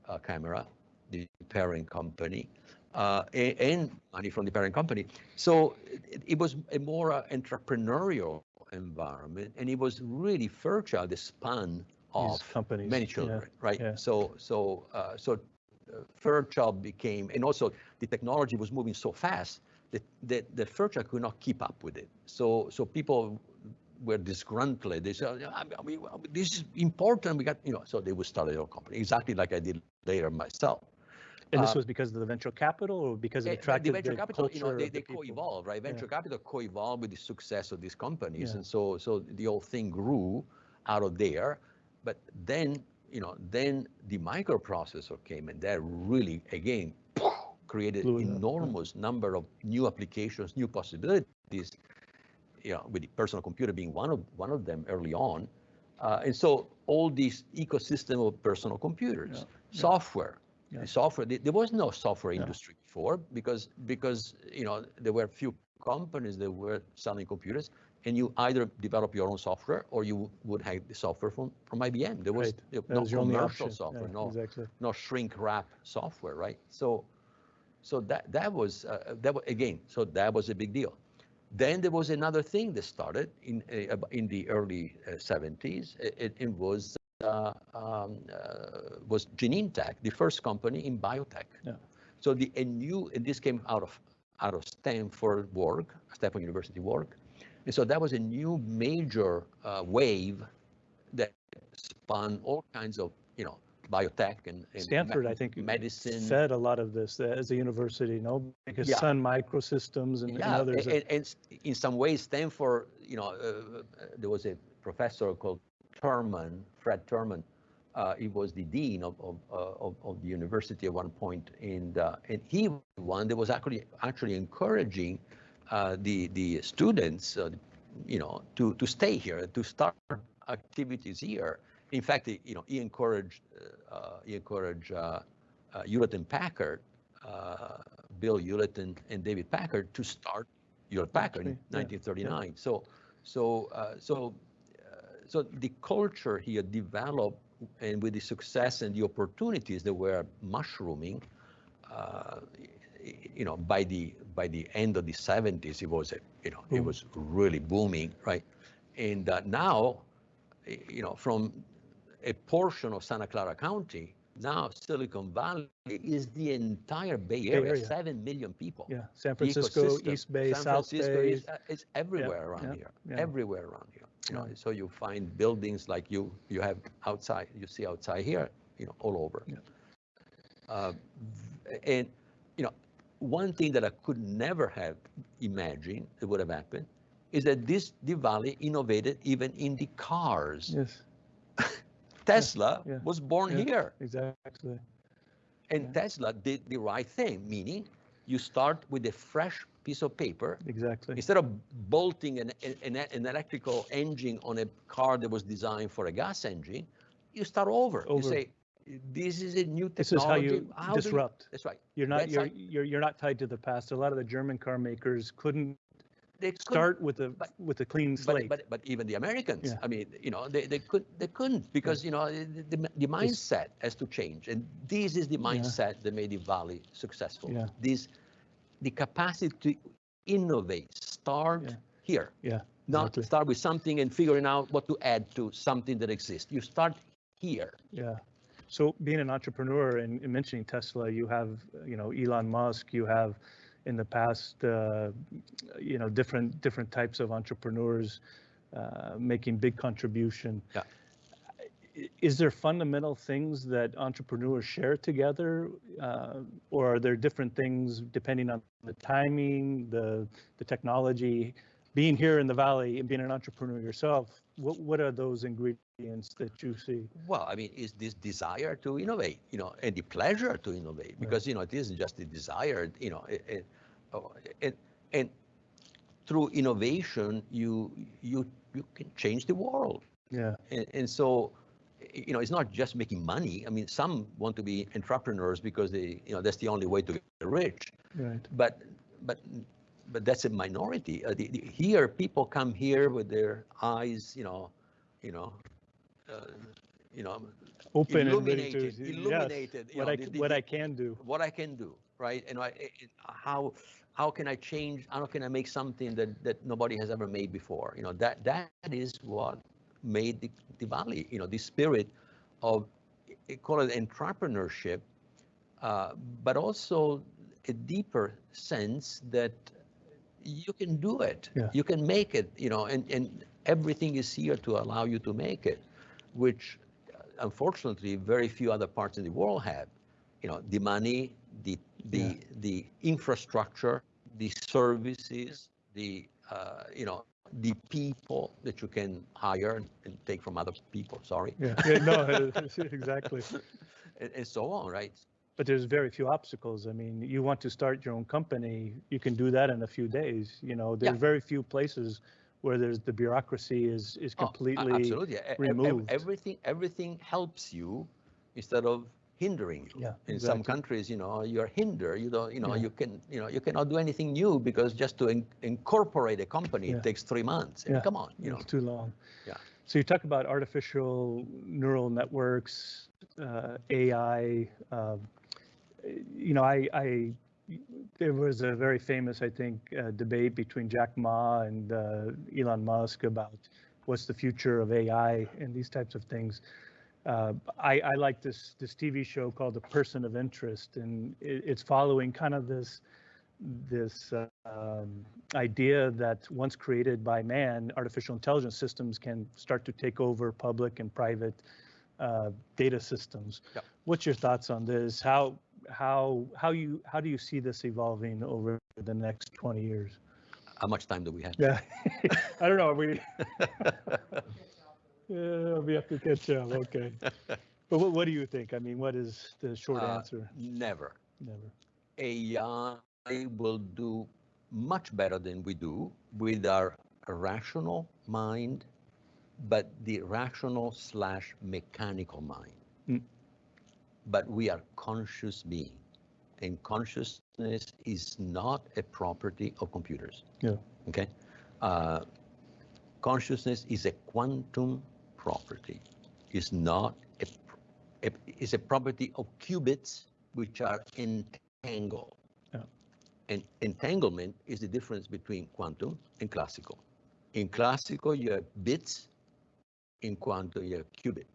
uh, Camera, the parent company, uh, and money from the parent company. So it, it was a more uh, entrepreneurial environment, and it was really Fairchild that spun off companies, many yeah, children, right? yeah. So so uh, so Fairchild became, and also the technology was moving so fast that that, that Fairchild could not keep up with it. So so people were disgruntled. They said, I mean, this is important. We got, you know, so they would start their own company, exactly like I did later myself. And this Uh, was because of the venture capital or because it Eh, the attracted venture the capital, you know, culture they, the co-evolve, right? Venture capital co-evolved with the success of these companies, Yeah. and so so the whole thing grew out of there. But then, you know, then the microprocessor came, and that really again created enormous number of new applications, new possibilities. You know, with the personal computer being one of one of them early on, uh, and so all this ecosystem of personal computers, Yeah, yeah. software. Yeah. Software, there was no software Yeah. industry before because, because, you know, there were few companies that were selling computers and you either develop your own software or you would have the software from, from IBM. There was Right. you know, That no was commercial software, Yeah, no, Exactly. no shrink wrap software, right? So, so that that was uh, that was, again. So that was a big deal. Then there was another thing that started in uh, in the early uh, 70s. It, it, it was uh, um, uh, was Genentech, the first company in biotech. Yeah. So the a new and this came out of out of Stanford work, Stanford University work, and so that was a new major uh, wave that spun all kinds of you know biotech and, and Stanford, I think, medicine. Fed a lot of this as a university, you know, Because Yeah. Sun Microsystems and and Yeah, others. and, and in some ways, Stanford, you know, uh, uh, there was a professor called Terman, Fred Terman. Uh, he was the dean of, of, uh, of, of the university at one point, and uh, and he was one that was actually actually encouraging uh, the the students, uh, you know, to to stay here, to start activities here. In fact, he, you know, he encouraged uh, uh, he encouraged uh, uh, Hewlett and Packard, uh, Bill Hewlett and, and David Packard to start Hewlett Packard in yeah, 1939. So, so, uh, so, uh, so the culture here developed, and with the success and the opportunities that were mushrooming, uh, you know, by the by the end of the 70s, it was a, you know, it was really booming, right? And uh, now, you know, from a portion of Santa Clara County, now Silicon Valley is the entire Bay Area, Area. 7 million people. Yeah, San Francisco, East Bay, San South Francisco Bay. is, uh, it's everywhere around yeah, here, yeah. everywhere around here. You know, so you find buildings like you you have outside, you see outside here, you know, all over. Yeah. Uh, and you know, one thing that I could never have imagined that would have happened is that this the valley innovated even in the cars. Yes, Tesla yeah, was born yeah. here. exactly. And Yeah. Tesla did the right thing, meaning you start with a fresh piece of paper. Exactly. Instead of bolting an, an, an electrical engine on a car that was designed for a gas engine, you start over. You say, this is a new technology. This is how you you-" disrupt. That's right. You're not, that's you're, how- you're, you're not tied to the past. A lot of the German car makers couldn't They start with a, but- with a clean slate. but, but even the Americans, Yeah. I mean, you know, they, they could they couldn't because you know the, the, mindset has to change, and this is the mindset that made the valley successful. Yeah. This, the capacity to innovate, start Yeah. here, Yeah, not exactly. start with something and figuring out what to add to something that exists. You start here. Yeah. So being an entrepreneur and and mentioning Tesla, you have, you know, Elon Musk, you have in the past, uh, you know, different, different types of entrepreneurs uh, making big contribution. Yeah. Is there fundamental things that entrepreneurs share together? uh, Or are there different things depending on the timing, the, the technology? Being here in the Valley and being an entrepreneur yourself, what, what are those ingredients that you see? Well, I mean, is this desire to innovate, you know, and the pleasure to innovate, because you know it isn't just the desire, you know, it, it, oh, and and through innovation you you you can change the world, Yeah. and, and so you know it's not just making money. I mean, some want to be entrepreneurs because they you know that's the only way to get rich, Right. but but but that's a minority. Uh, the, the, here, people come here with their eyes, you know, you know, uh, you know, Open and to. illuminated, yes, illuminated. you What know, I, the- what I can do. what I can do, right? And I, it- how how can I change? How can I make something that that nobody has ever made before? You know, that that is what made the, the valley. You know, the spirit of call it entrepreneurship, uh, but also a deeper sense that you can do it. Yeah. You can make it. You know, and and everything is here to allow you to make it, which uh, unfortunately very few other parts in the world have. You know, the money, the the Yeah. the infrastructure, the services, the uh, you know the people that you can hire and, and take from other people. Sorry, Yeah, yeah, no, exactly. and, and so on, right? But there's very few obstacles. I mean, you want to start your own company, you can do that in a few days. You know, there's Yeah. very few places where there's the bureaucracy is is Oh, completely Absolutely. Ev- ev- removed. Everything, everything helps you instead of hindering you. Yeah, In some countries, you know, you're hindered, you don't, you know, Yeah. you can, you know, you cannot do anything new because just to in- incorporate a company, Yeah. it takes three months. Mean, Yeah, Come on, you know. it's too long. Yeah. So you talk about artificial neural networks, uh, AI. Uh, you know, I, I there was a very famous, I think, uh, debate between Jack Ma and uh, Elon Musk about what's the future of AI and these types of things. Uh, I, I like this this TV show called The Person of Interest, and it, it's following kind of this this uh, um, idea that once created by man, artificial intelligence systems can start to take over public and private uh, data systems. Yep. What's your thoughts on this? How how how you how do you see this evolving over the next 20 years? How much time do we have? Yeah, I don't know. We yeah, we have to catch up. Okay, but what what do you think? I mean, what is the short Uh, answer? Never. Never. AI will do much better than we do with our rational mind, but the rational slash mechanical mind. Mm. But we are conscious being, and consciousness is not a property of computers. Yeah. Okay. Uh, consciousness is a quantum property. It's not a, a is a property of qubits which are entangled. Yeah. And entanglement is the difference between quantum and classical. In classical, you have bits. In quantum, you have qubit.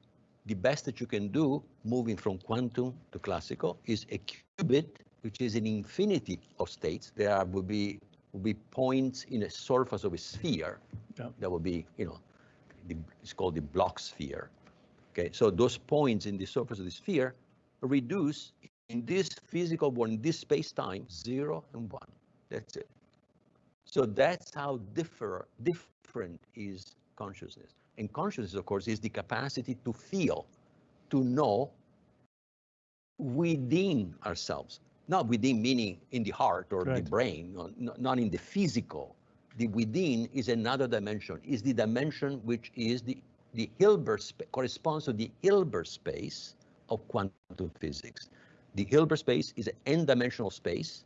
The best that you can do, moving from quantum to classical, is a qubit, which is an infinity of states. There are, will be will be points in a surface of a sphere. Yeah. That will be, you know, the, it's called the Bloch sphere. Okay, so those points in the surface of the sphere reduce in this physical world, in this space-time, zero and one. That's it. So that's how differ, different is consciousness. And consciousness, of course, is the capacity to feel, to know within ourselves. Not within meaning in the heart or the brain, no- no- not in the physical. The within is another dimension, is the dimension which is the, the Hilbert, corresponds to the Hilbert space of quantum physics. The Hilbert space is an n-dimensional space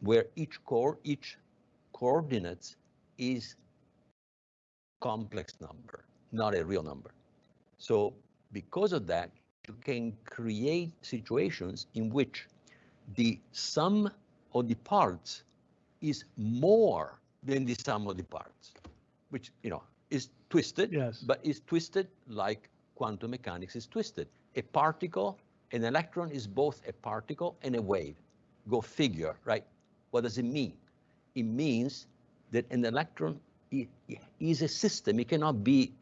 where each core, each coordinate is complex number, not a real number. So because of that, you can create situations in which the sum of the parts is more than the sum of the parts, which, you know, is twisted, Yes. but is twisted like quantum mechanics is twisted. A particle, an electron is both a particle and a wave. Go figure, right? What does it mean? It means that an electron is a system. It cannot be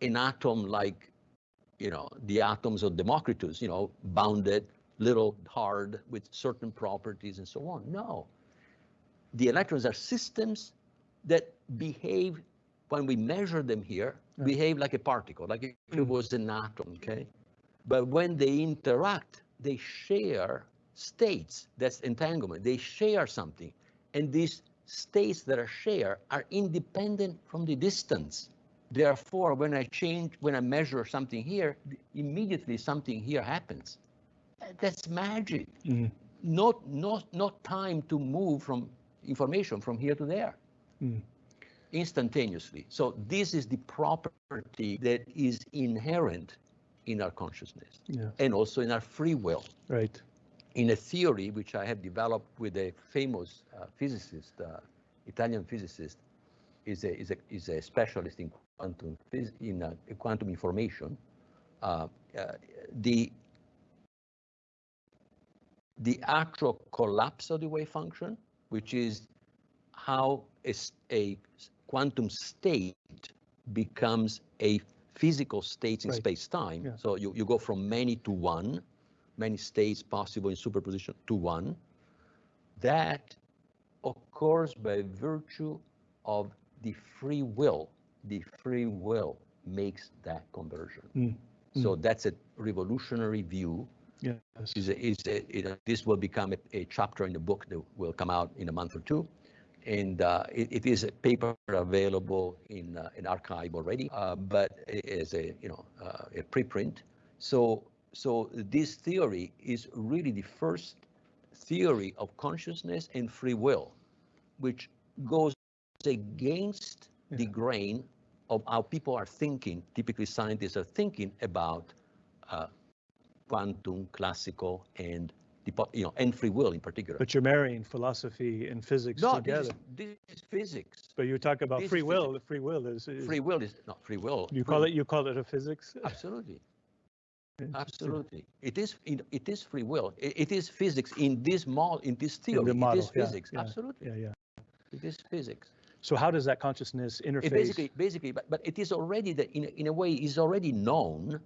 an atom like, you know, the atoms of Democritus, you know, bounded, little, hard, with certain properties and so on. No. The electrons are systems that behave, when we measure them here, Yeah. behave like a particle, like if it Mm. was an atom, okay? But when they interact, they share states. That's entanglement. They share something. And these states that are shared are independent from the distance. Therefore, when I change, when I measure something here, immediately something here happens. That's magic. Mhm. Not, not, not time to move from information from here to there Mm. instantaneously. So this is the property that is inherent in our consciousness Yeah. and also in our free will. Right. In a theory which I have developed with a famous uh, physicist, uh, Italian physicist, is a, is a, is a specialist in quantum phys- in uh, quantum information. Uh, uh, the the actual collapse of the wave function, which is how a, a quantum state becomes a physical state in Right. space-time. Yeah. So you, you go from many to one, many states possible in superposition to one. That occurs by virtue of the free will. The free will makes that conversion. Mm. So that's a revolutionary view Yes. is a, is a, know, this will become a, a chapter in the book that will come out in a month or two. and uh, it, it is a paper available in uh, in arXiv already, uh, but it is a you know uh, a preprint. So so this theory is really the first theory of consciousness and free will, which goes against the grain of how people are thinking. Typically, scientists are thinking about uh, quantum, classical, and you know and free will in particular. But you're marrying philosophy and physics no, this together. is, this is physics. But you talk about this free will. Free will is, is Free will is not free will. you free- call it you call it a physics. Absolutely. Absolutely. It is it, it is free will. It, it is physics in this model in this In theory. the it model, is yeah, physics. yeah, Absolutely, Yeah, yeah. it is physics. So how does that consciousness interface? It basically, basically, but, but it is already the, in, a- in a way is already known,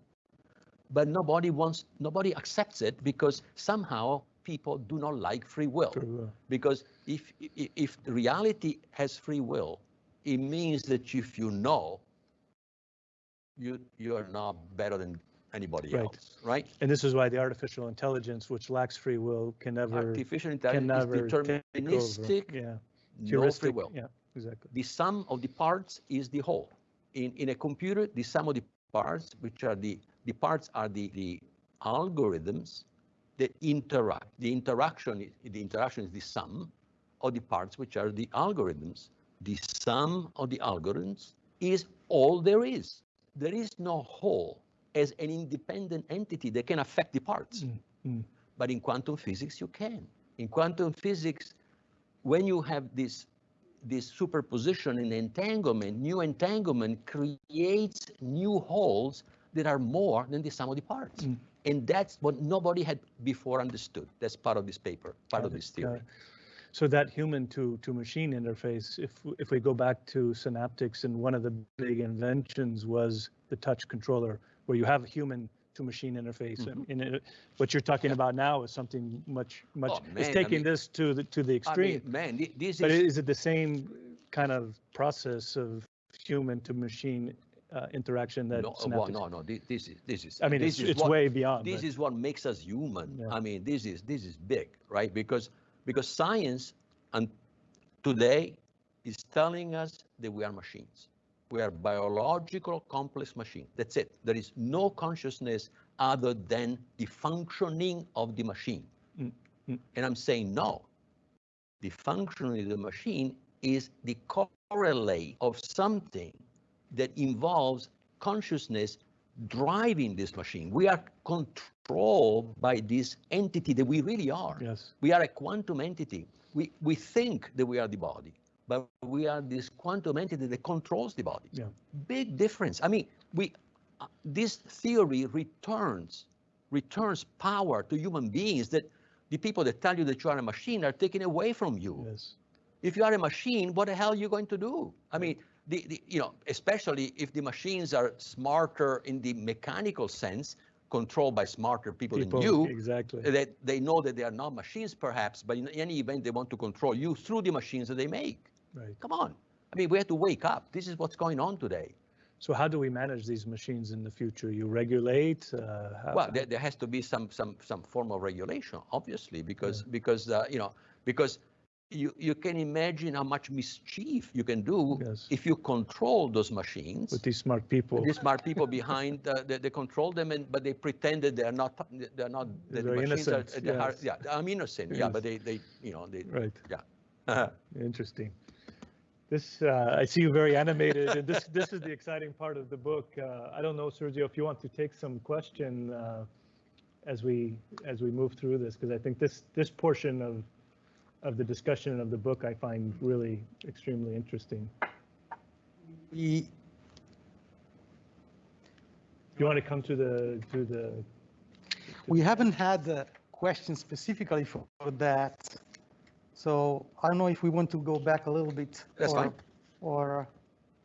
but nobody wants, nobody accepts it because somehow people do not like free will. Free will. Because if, if reality has free will, it means that if you know, you, you are not better than anybody Right. else, right? And this is why the artificial intelligence, which lacks free will, can never Artificial can intelligence never is deterministic, Yeah, no free will. Yeah, exactly. the sum of the parts is the whole. In, in a computer, the sum of the parts, which are the, the parts are the, the algorithms that interact. The interaction, the interaction is the sum of the parts, which are the algorithms. The sum of the algorithms is all there is. There is no whole as an independent entity that can affect the parts. Mm, mm. But in quantum physics, you can. In quantum physics, when you have this this superposition and entanglement, new entanglement creates new holes that are more than the sum of the parts. Mm. And that's what nobody had before understood. That's part of this paper, part Got of it, this theory. So that human to, to machine interface, if, if we go back to synaptics and one of the big inventions was the touch controller, where you have a human to machine interface. And and it- what you're talking about now is something much, much. Oh, it's man, I taking mean- this to the, to the I mean, extreme. man, thi- this But is, is it the same kind of process of human to machine uh, interaction that no, well, no, no, thi- this is, this is. I mean, this it's, is it's what- way beyond. this but- is what makes us human. Yeah. I mean, this is this is big, right? Because because science and today is telling us that we are machines. We are biological complex machine. That's it. There is no consciousness other than the functioning of the machine. Mm, mm. And I'm saying no. The functioning of the machine is the correlate of something that involves consciousness driving this machine. We are controlled by this entity that we really are. Yes, We are a quantum entity. We, we think that we are the body, but we are this quantum entity that controls the body. Yeah. Big difference. I mean, we, uh, this theory returns, returns power to human beings that the people that tell you that you are a machine are taken away from you. yes. If you are a machine, what the hell are you going to do? I mean, the, the, you know, especially if the machines are smarter in the mechanical sense, controlled by smarter people, People, than you, exactly. that they know that they are not machines perhaps, but in any event, they want to control you through the machines that they make. Right. Come on. I mean, we have to wake up. This is what's going on today. So how do we manage these machines in the future? You regulate? uh, Well, there, there has to be some some some form of regulation, obviously, because because uh, you know because you you can imagine how much mischief you can do Yes. if you control those machines. With these smart people? These smart people behind, uh, they, they control them, and but they pretend that they are not. They're not. the They're machines innocent, Are, they are- yeah, I'm innocent. Yeah, but they they you know they. Right, Yeah. interesting. This, uh, I see you very animated, and this, this is the exciting part of the book. Uh, I don't know, Sergio, if you want to take some question uh, as we, as we move through this, because I think this, this portion of, of the discussion of the book I find really extremely interesting. We, If you want to come to the, to the, we haven't had a question specifically for that. So I don't know if we want to go back a little bit. That's or- fine. Or,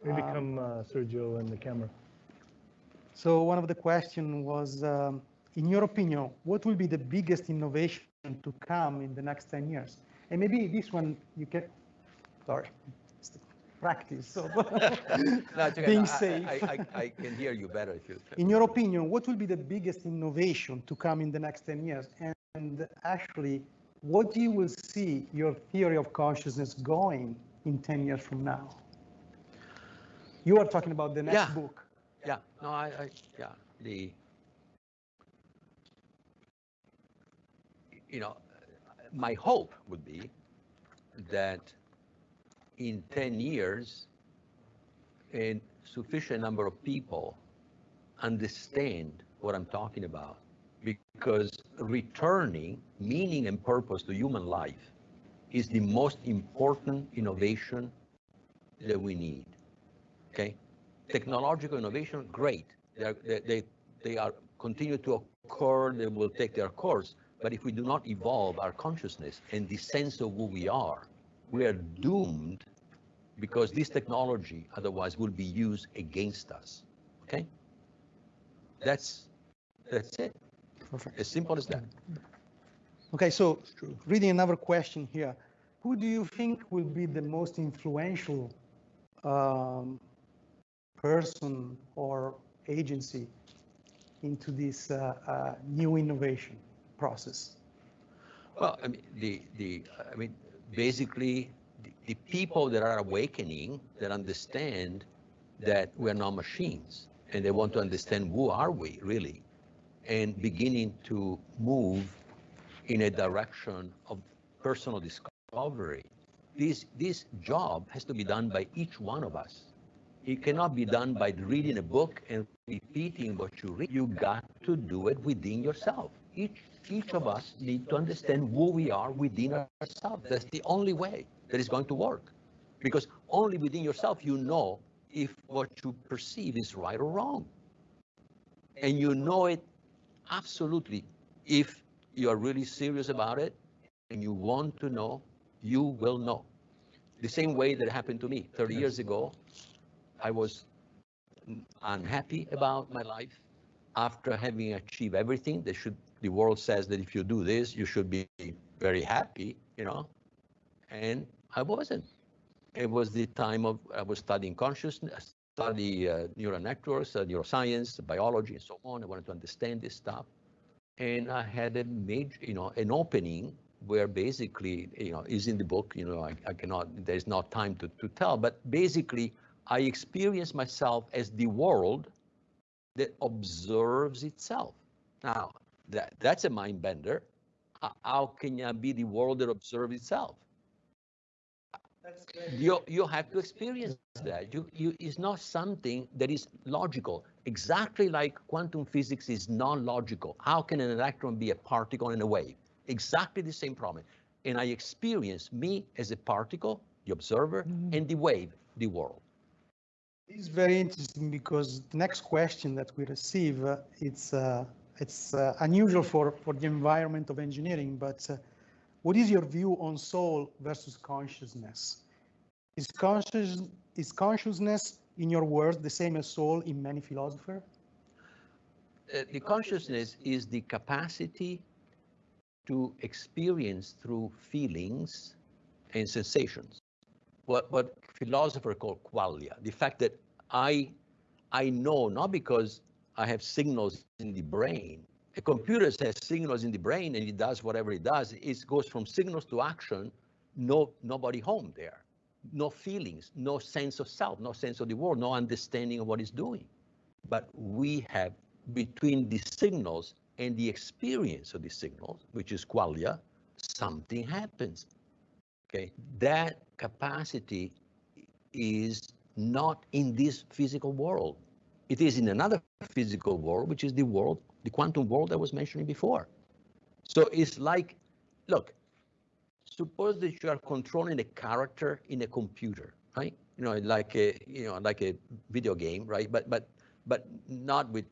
maybe Um, come, uh, Sergio, and the camera. so one of the question was, um, in your opinion, what will be the biggest innovation to come in the next 10 years? And maybe this one you can, sorry, practice, so. No, okay. Being I- safe. I, I, I can hear you better if you. In your opinion, what will be the biggest innovation to come in the next 10 years? And actually, what you will see your theory of consciousness going in 10 years from now? You are talking about the next Yeah. book. Yeah, no, I, I, yeah, the, you know, my hope would be that in 10 years, a sufficient number of people understand what I'm talking about. Because returning meaning and purpose to human life is the most important innovation that we need. Okay? Technological innovation, great. They are, they, they, they are continue to occur, they will take their course. But if we do not evolve our consciousness and the sense of who we are, we are doomed because this technology otherwise will be used against us. Okay? That's that's it. Perfect. As simple as that. Okay, so reading another question here. Who do you think will be the most influential um, person or agency into this uh, uh, new innovation process? Well, I mean, the, the, I mean, basically, the, the people that are awakening, that understand that we're not machines, and they want to understand who are we really, and beginning to move in a direction of personal discovery. This, this job has to be done by each one of us. It cannot be done by reading a book and repeating what you read. You got to do it within yourself. Each, each of us need to understand who we are within ourselves. That's the only way that is going to work. Because only within yourself you know if what you perceive is right or wrong. And you know it absolutely if you are really serious about it and you want to know, you will know. The same way that happened to me 30 years ago, I was unhappy about my life after having achieved everything. They should, the world says that if you do this, you should be very happy, you know, and I wasn't. It was the time of, I was studying consciousness, study uh, neural networks, uh, neuroscience, biology, and so on. I wanted to understand this stuff. And I had a major, you know, an opening where basically, you know, is in the book, you know, I, I cannot, there's not time to, to tell, but basically I experienced myself as the world that observes itself. Now, that, that's a mind bender. How can you be the world that observes itself? You, you have to experience that. You, you, it's not something that is logical. Exactly like quantum physics is non-logical. How can an electron be a particle and a wave? Exactly the same problem. And I experience me as a particle, the observer, and the wave, the world. It's very interesting because the next question that we receive, uh, it's, uh, it's uh, unusual for, for the environment of engineering, but uh, what is your view on soul versus consciousness? Is, conscious, is consciousness, in your words, the same as soul in many philosophers? Uh, the consciousness is the capacity to experience through feelings and sensations. What, what philosophers call qualia, the fact that I, I know not because I have signals in the brain. A computer has signals in the brain and it does whatever it does. It goes from signals to action, no, nobody home there. No feelings, no sense of self, no sense of the world, no understanding of what it's doing. But we have between the signals and the experience of the signals, which is qualia, something happens. Okay, that capacity is not in this physical world. It is in another physical world, which is the world, the quantum world I was mentioning before. So it's like, look, suppose that you are controlling a character in a computer, right? You know, like a, you know, like a video game, right? But but but not with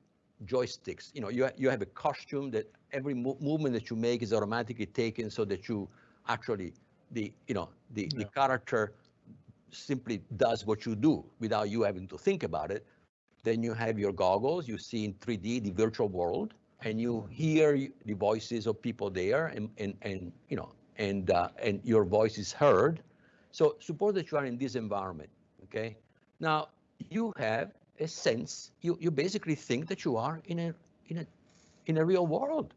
joysticks. You know, you ha- you have a costume that every mo- movement that you make is automatically taken, so that you actually the you know the the character simply does what you do without you having to think about it. Then you have your goggles, you see in 3D the virtual world, and you hear the voices of people there, and and and you know, and uh, and your voice is heard. So suppose that you are in this environment, okay? Now you have a sense. You you basically think that you are in a in a in a real world.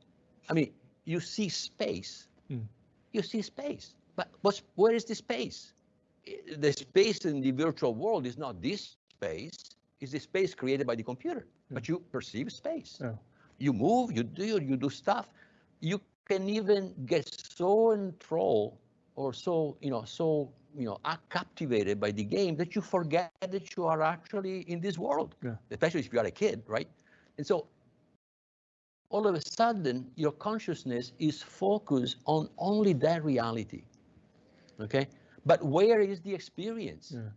I mean, you see space. Hmm. You see space, but what's where is the space? the space in the virtual world is not this space, it's the space created by the computer, but you perceive space. Yeah. You move, you do, you do stuff. You can even get so enthralled or so, you know, so, you know, captivated by the game that you forget that you are actually in this world, Yeah. especially if you are a kid, right? And so all of a sudden, your consciousness is focused on only that reality. Okay? But where is the experience? Yeah.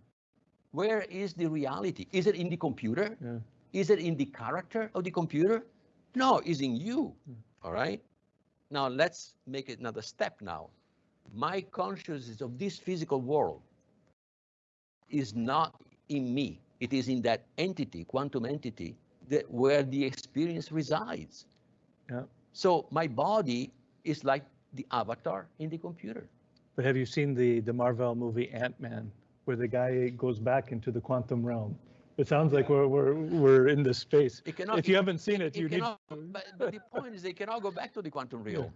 Where is the reality? Is it in the computer? Yeah. Is it in the character of the computer? No, it's in you. Mm. All right? Now let's make another step now. My consciousness of this physical world is not in me. It is in that entity, quantum entity, that where the experience resides. Yeah. So my body is like the avatar in the computer. But have you seen the, the Marvel movie Ant-Man, where the guy goes back into the quantum realm? It sounds like we're, we're, we're in this space. It cannot, If you haven't seen it, it you need, cannot, but, but the point is they cannot go back to the quantum realm.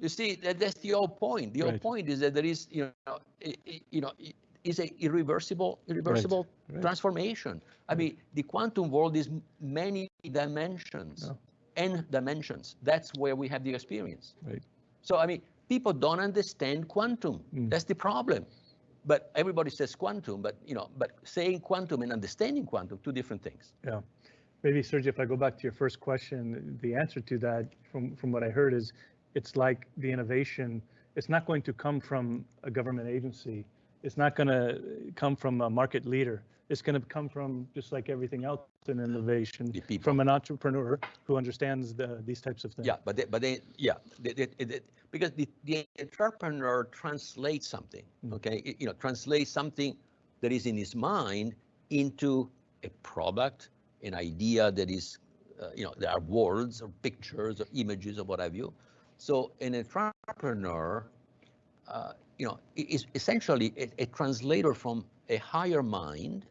You see, that, that's the whole point. The whole Right. point is that there is, you know, i- i- you know, is a irreversible, irreversible right. transformation. I mean, the quantum world is many dimensions, Yeah. n dimensions. That's where we have the experience. Right. So I mean, people don't understand quantum. Mm. That's the problem. But everybody says quantum, but you know, but saying quantum and understanding quantum, two different things. yeah. Maybe Sergio, if I go back to your first question, the answer to that, from, from what I heard is, it's like the innovation, it's not going to come from a government agency. It's not going to come from a market leader. It's going to come from, just like everything else in innovation, The people. from an entrepreneur who understands the, these types of things. Yeah, but they, but they, yeah, they, they, they- because the, the entrepreneur translates something, Mm. okay? It- You know, translates something that is in his mind into a product, an idea that is, uh, you know, there are words or pictures or images or what have you. So an entrepreneur, uh, you know, is essentially a, a translator from a higher mind,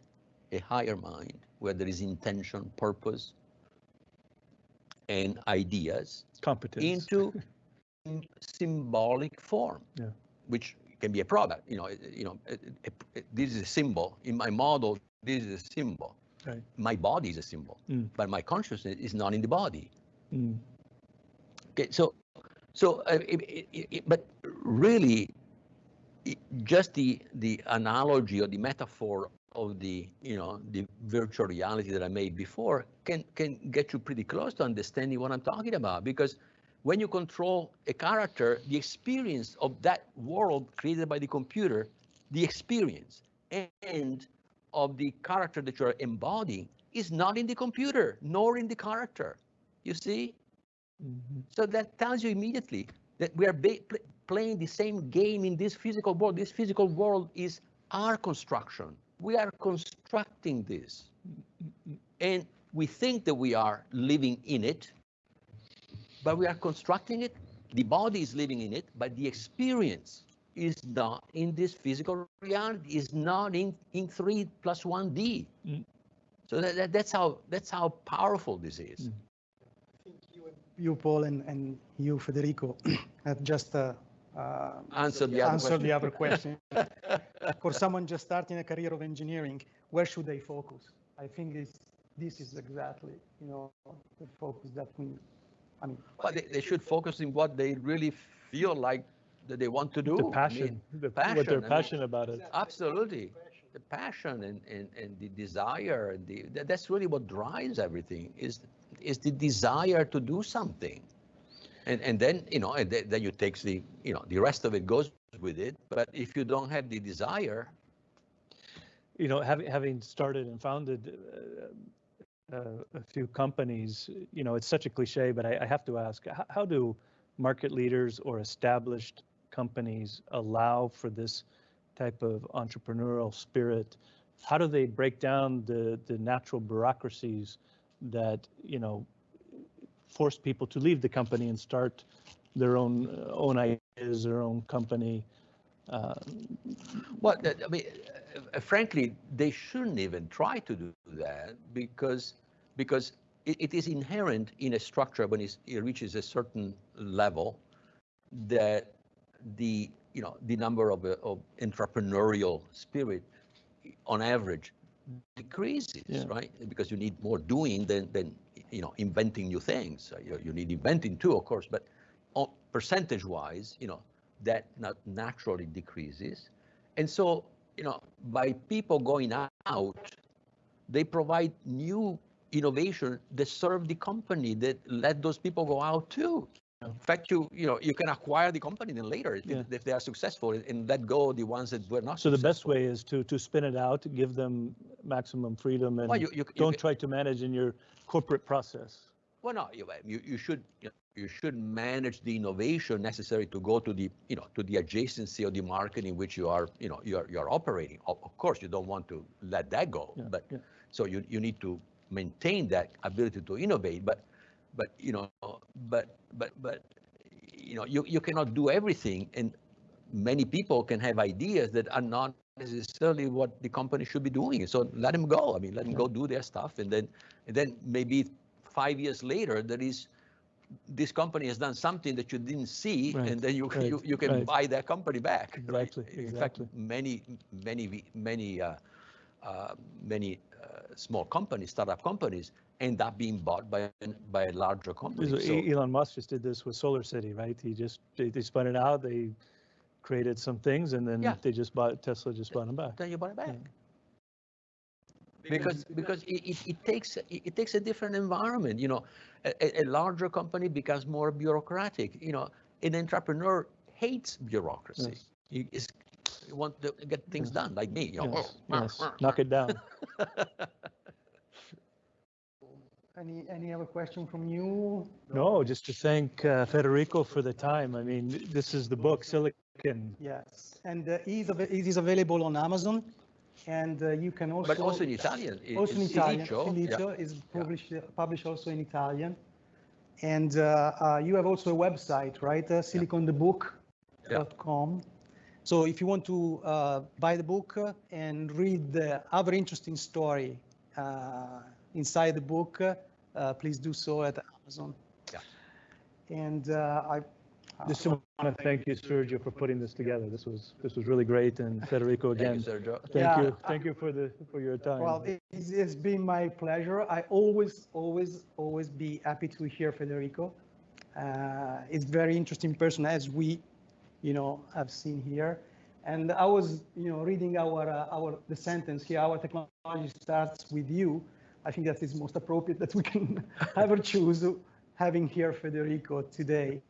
a higher mind where there is intention, purpose, and ideas Competence. into symbolic form, Yeah. which can be a product. You know, you know, it- it- it- this is a symbol in my model. This is a symbol. Right. My body is a symbol, Mm. but my consciousness is not in the body. Mm. Okay, so, so, uh, it, it, it- but really, just the the analogy or the metaphor of the you know the virtual reality that I made before can can get you pretty close to understanding what I'm talking about because when you control a character, the experience of that world created by the computer, the experience and of the character that you're embodying is not in the computer nor in the character. You see? Mhm. So that tells you immediately that we are ba- pl- playing the same game in this physical world. This physical world is our construction. We are constructing this. And we think that we are living in it, but we are constructing it. The body is living in it, but the experience is not in this physical reality, is not in, in 3 plus 1D. Mm. So that, that, that's how that's how powerful this is. Mm. You, Paul, and, and you, Federico, have just uh, uh, Answer the other answered question. the other question. For someone just starting a career of engineering, where should they focus? I think this, this is exactly, you know, the focus that we, I mean, But they, they should focus in what they really feel like that they want to do. The I mean, passion, the- what passion, I they're mean- passionate about it. Absolutely. The passion and, and, and the desire, and the, that, that's really what drives everything is, is the desire to do something. And, and then, you know, and then, you take the, you know, the rest of it goes with it. But if you don't have the desire, you know, having having started and founded uh, uh, a few companies, you know, it's such a cliche, but I, I have to ask: how, how do market leaders or established companies allow for this type of entrepreneurial spirit? How do they break down the the natural bureaucracies that you know force people to leave the company and start their own uh, own ideas, their own company? Uh, Well, I mean, uh, frankly, they shouldn't even try to do that because because it, it is inherent in a structure when it reaches a certain level that the, you know, the number of, uh, of entrepreneurial spirit on average decreases, Yeah. right? Because you need more doing than, than, you know, inventing new things. Uh, You, you need inventing too, of course, but on percentage wise, you know, that not naturally decreases. And so, you know, by people going out, they provide new innovation that serve the company that let those people go out too. In fact, you you know you can acquire the company then later if, Yeah. if they are successful and let go the ones that were not. So the best way is to, to spin it out, give them maximum freedom and Well, you- you- you don't can- try to manage in your corporate process. Well, no, you, you, should you, should manage the innovation necessary to go to the you know to the adjacency of the market in which you are you know you are you are operating. Of, of course, you don't want to let that go, Yeah, but yeah. so you, you need to maintain that ability to innovate. But but you know but but but you know you, you cannot do everything, and many people can have ideas that are not necessarily what the company should be doing. So let them go. I mean, let them go do their stuff, and then and then maybe five years later there is this company has done something that you didn't see, Right, and then you right, you, you can right. buy that company back. right? Exactly, In fact, exactly. many many many uh, uh, many uh, small companies, startup companies, end up being bought by by a larger company. So So- Elon Musk just did this with Solar City, right? He just, they, they spun it out, they created some things and then Yeah. they just bought, Tesla just bought them back. then you buy it back. Because because it, it, it takes it, it takes a different environment. You know, a, a- a larger company becomes more bureaucratic. You know, an entrepreneur hates bureaucracy. Yes. He is you want to get things Yes. done like me. You know, Yes, yes, knock it down. Any, any other question from you? No, just to thank uh, Federico for the time. I mean, this is the book Silicon. Yes, and uh, it is it is available on Amazon, and uh, you can also. but also in Italian. it- Also in Italian. Silicio, yeah. Is published, published also in Italian. And uh, uh, you have also a website, right? Uh, siliconthebook.com. So if you want to uh, buy the book and read the other interesting story uh, inside the book, uh, please do so at Amazon. Yeah. And uh, I. Just want to thank you, Sergio, for putting this together. This was, this was really great. And Federico, again. Thank again, you, Sergio. thank Yeah. you. Thank you for the, for your time. Well, it- it's, it's been my pleasure. I always, always, always be happy to hear Federico. Uh, it's very interesting person as we, you know, have seen here. And I was, you know, reading our, uh, our, the sentence here, our technology starts with you. I think that is most appropriate that we can ever choose having here Federico today.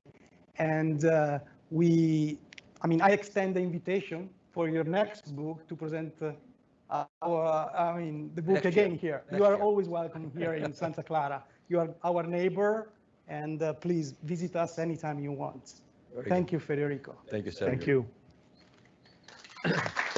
And uh, we, I mean, I extend the invitation for your next book to present uh, our, I mean, the book Next year. again here. Next You are year. always welcome here in Santa Clara. You are our neighbor, and uh, please visit us anytime you want. Very Thank you, Federico. Thank you, Sergio. Thank you.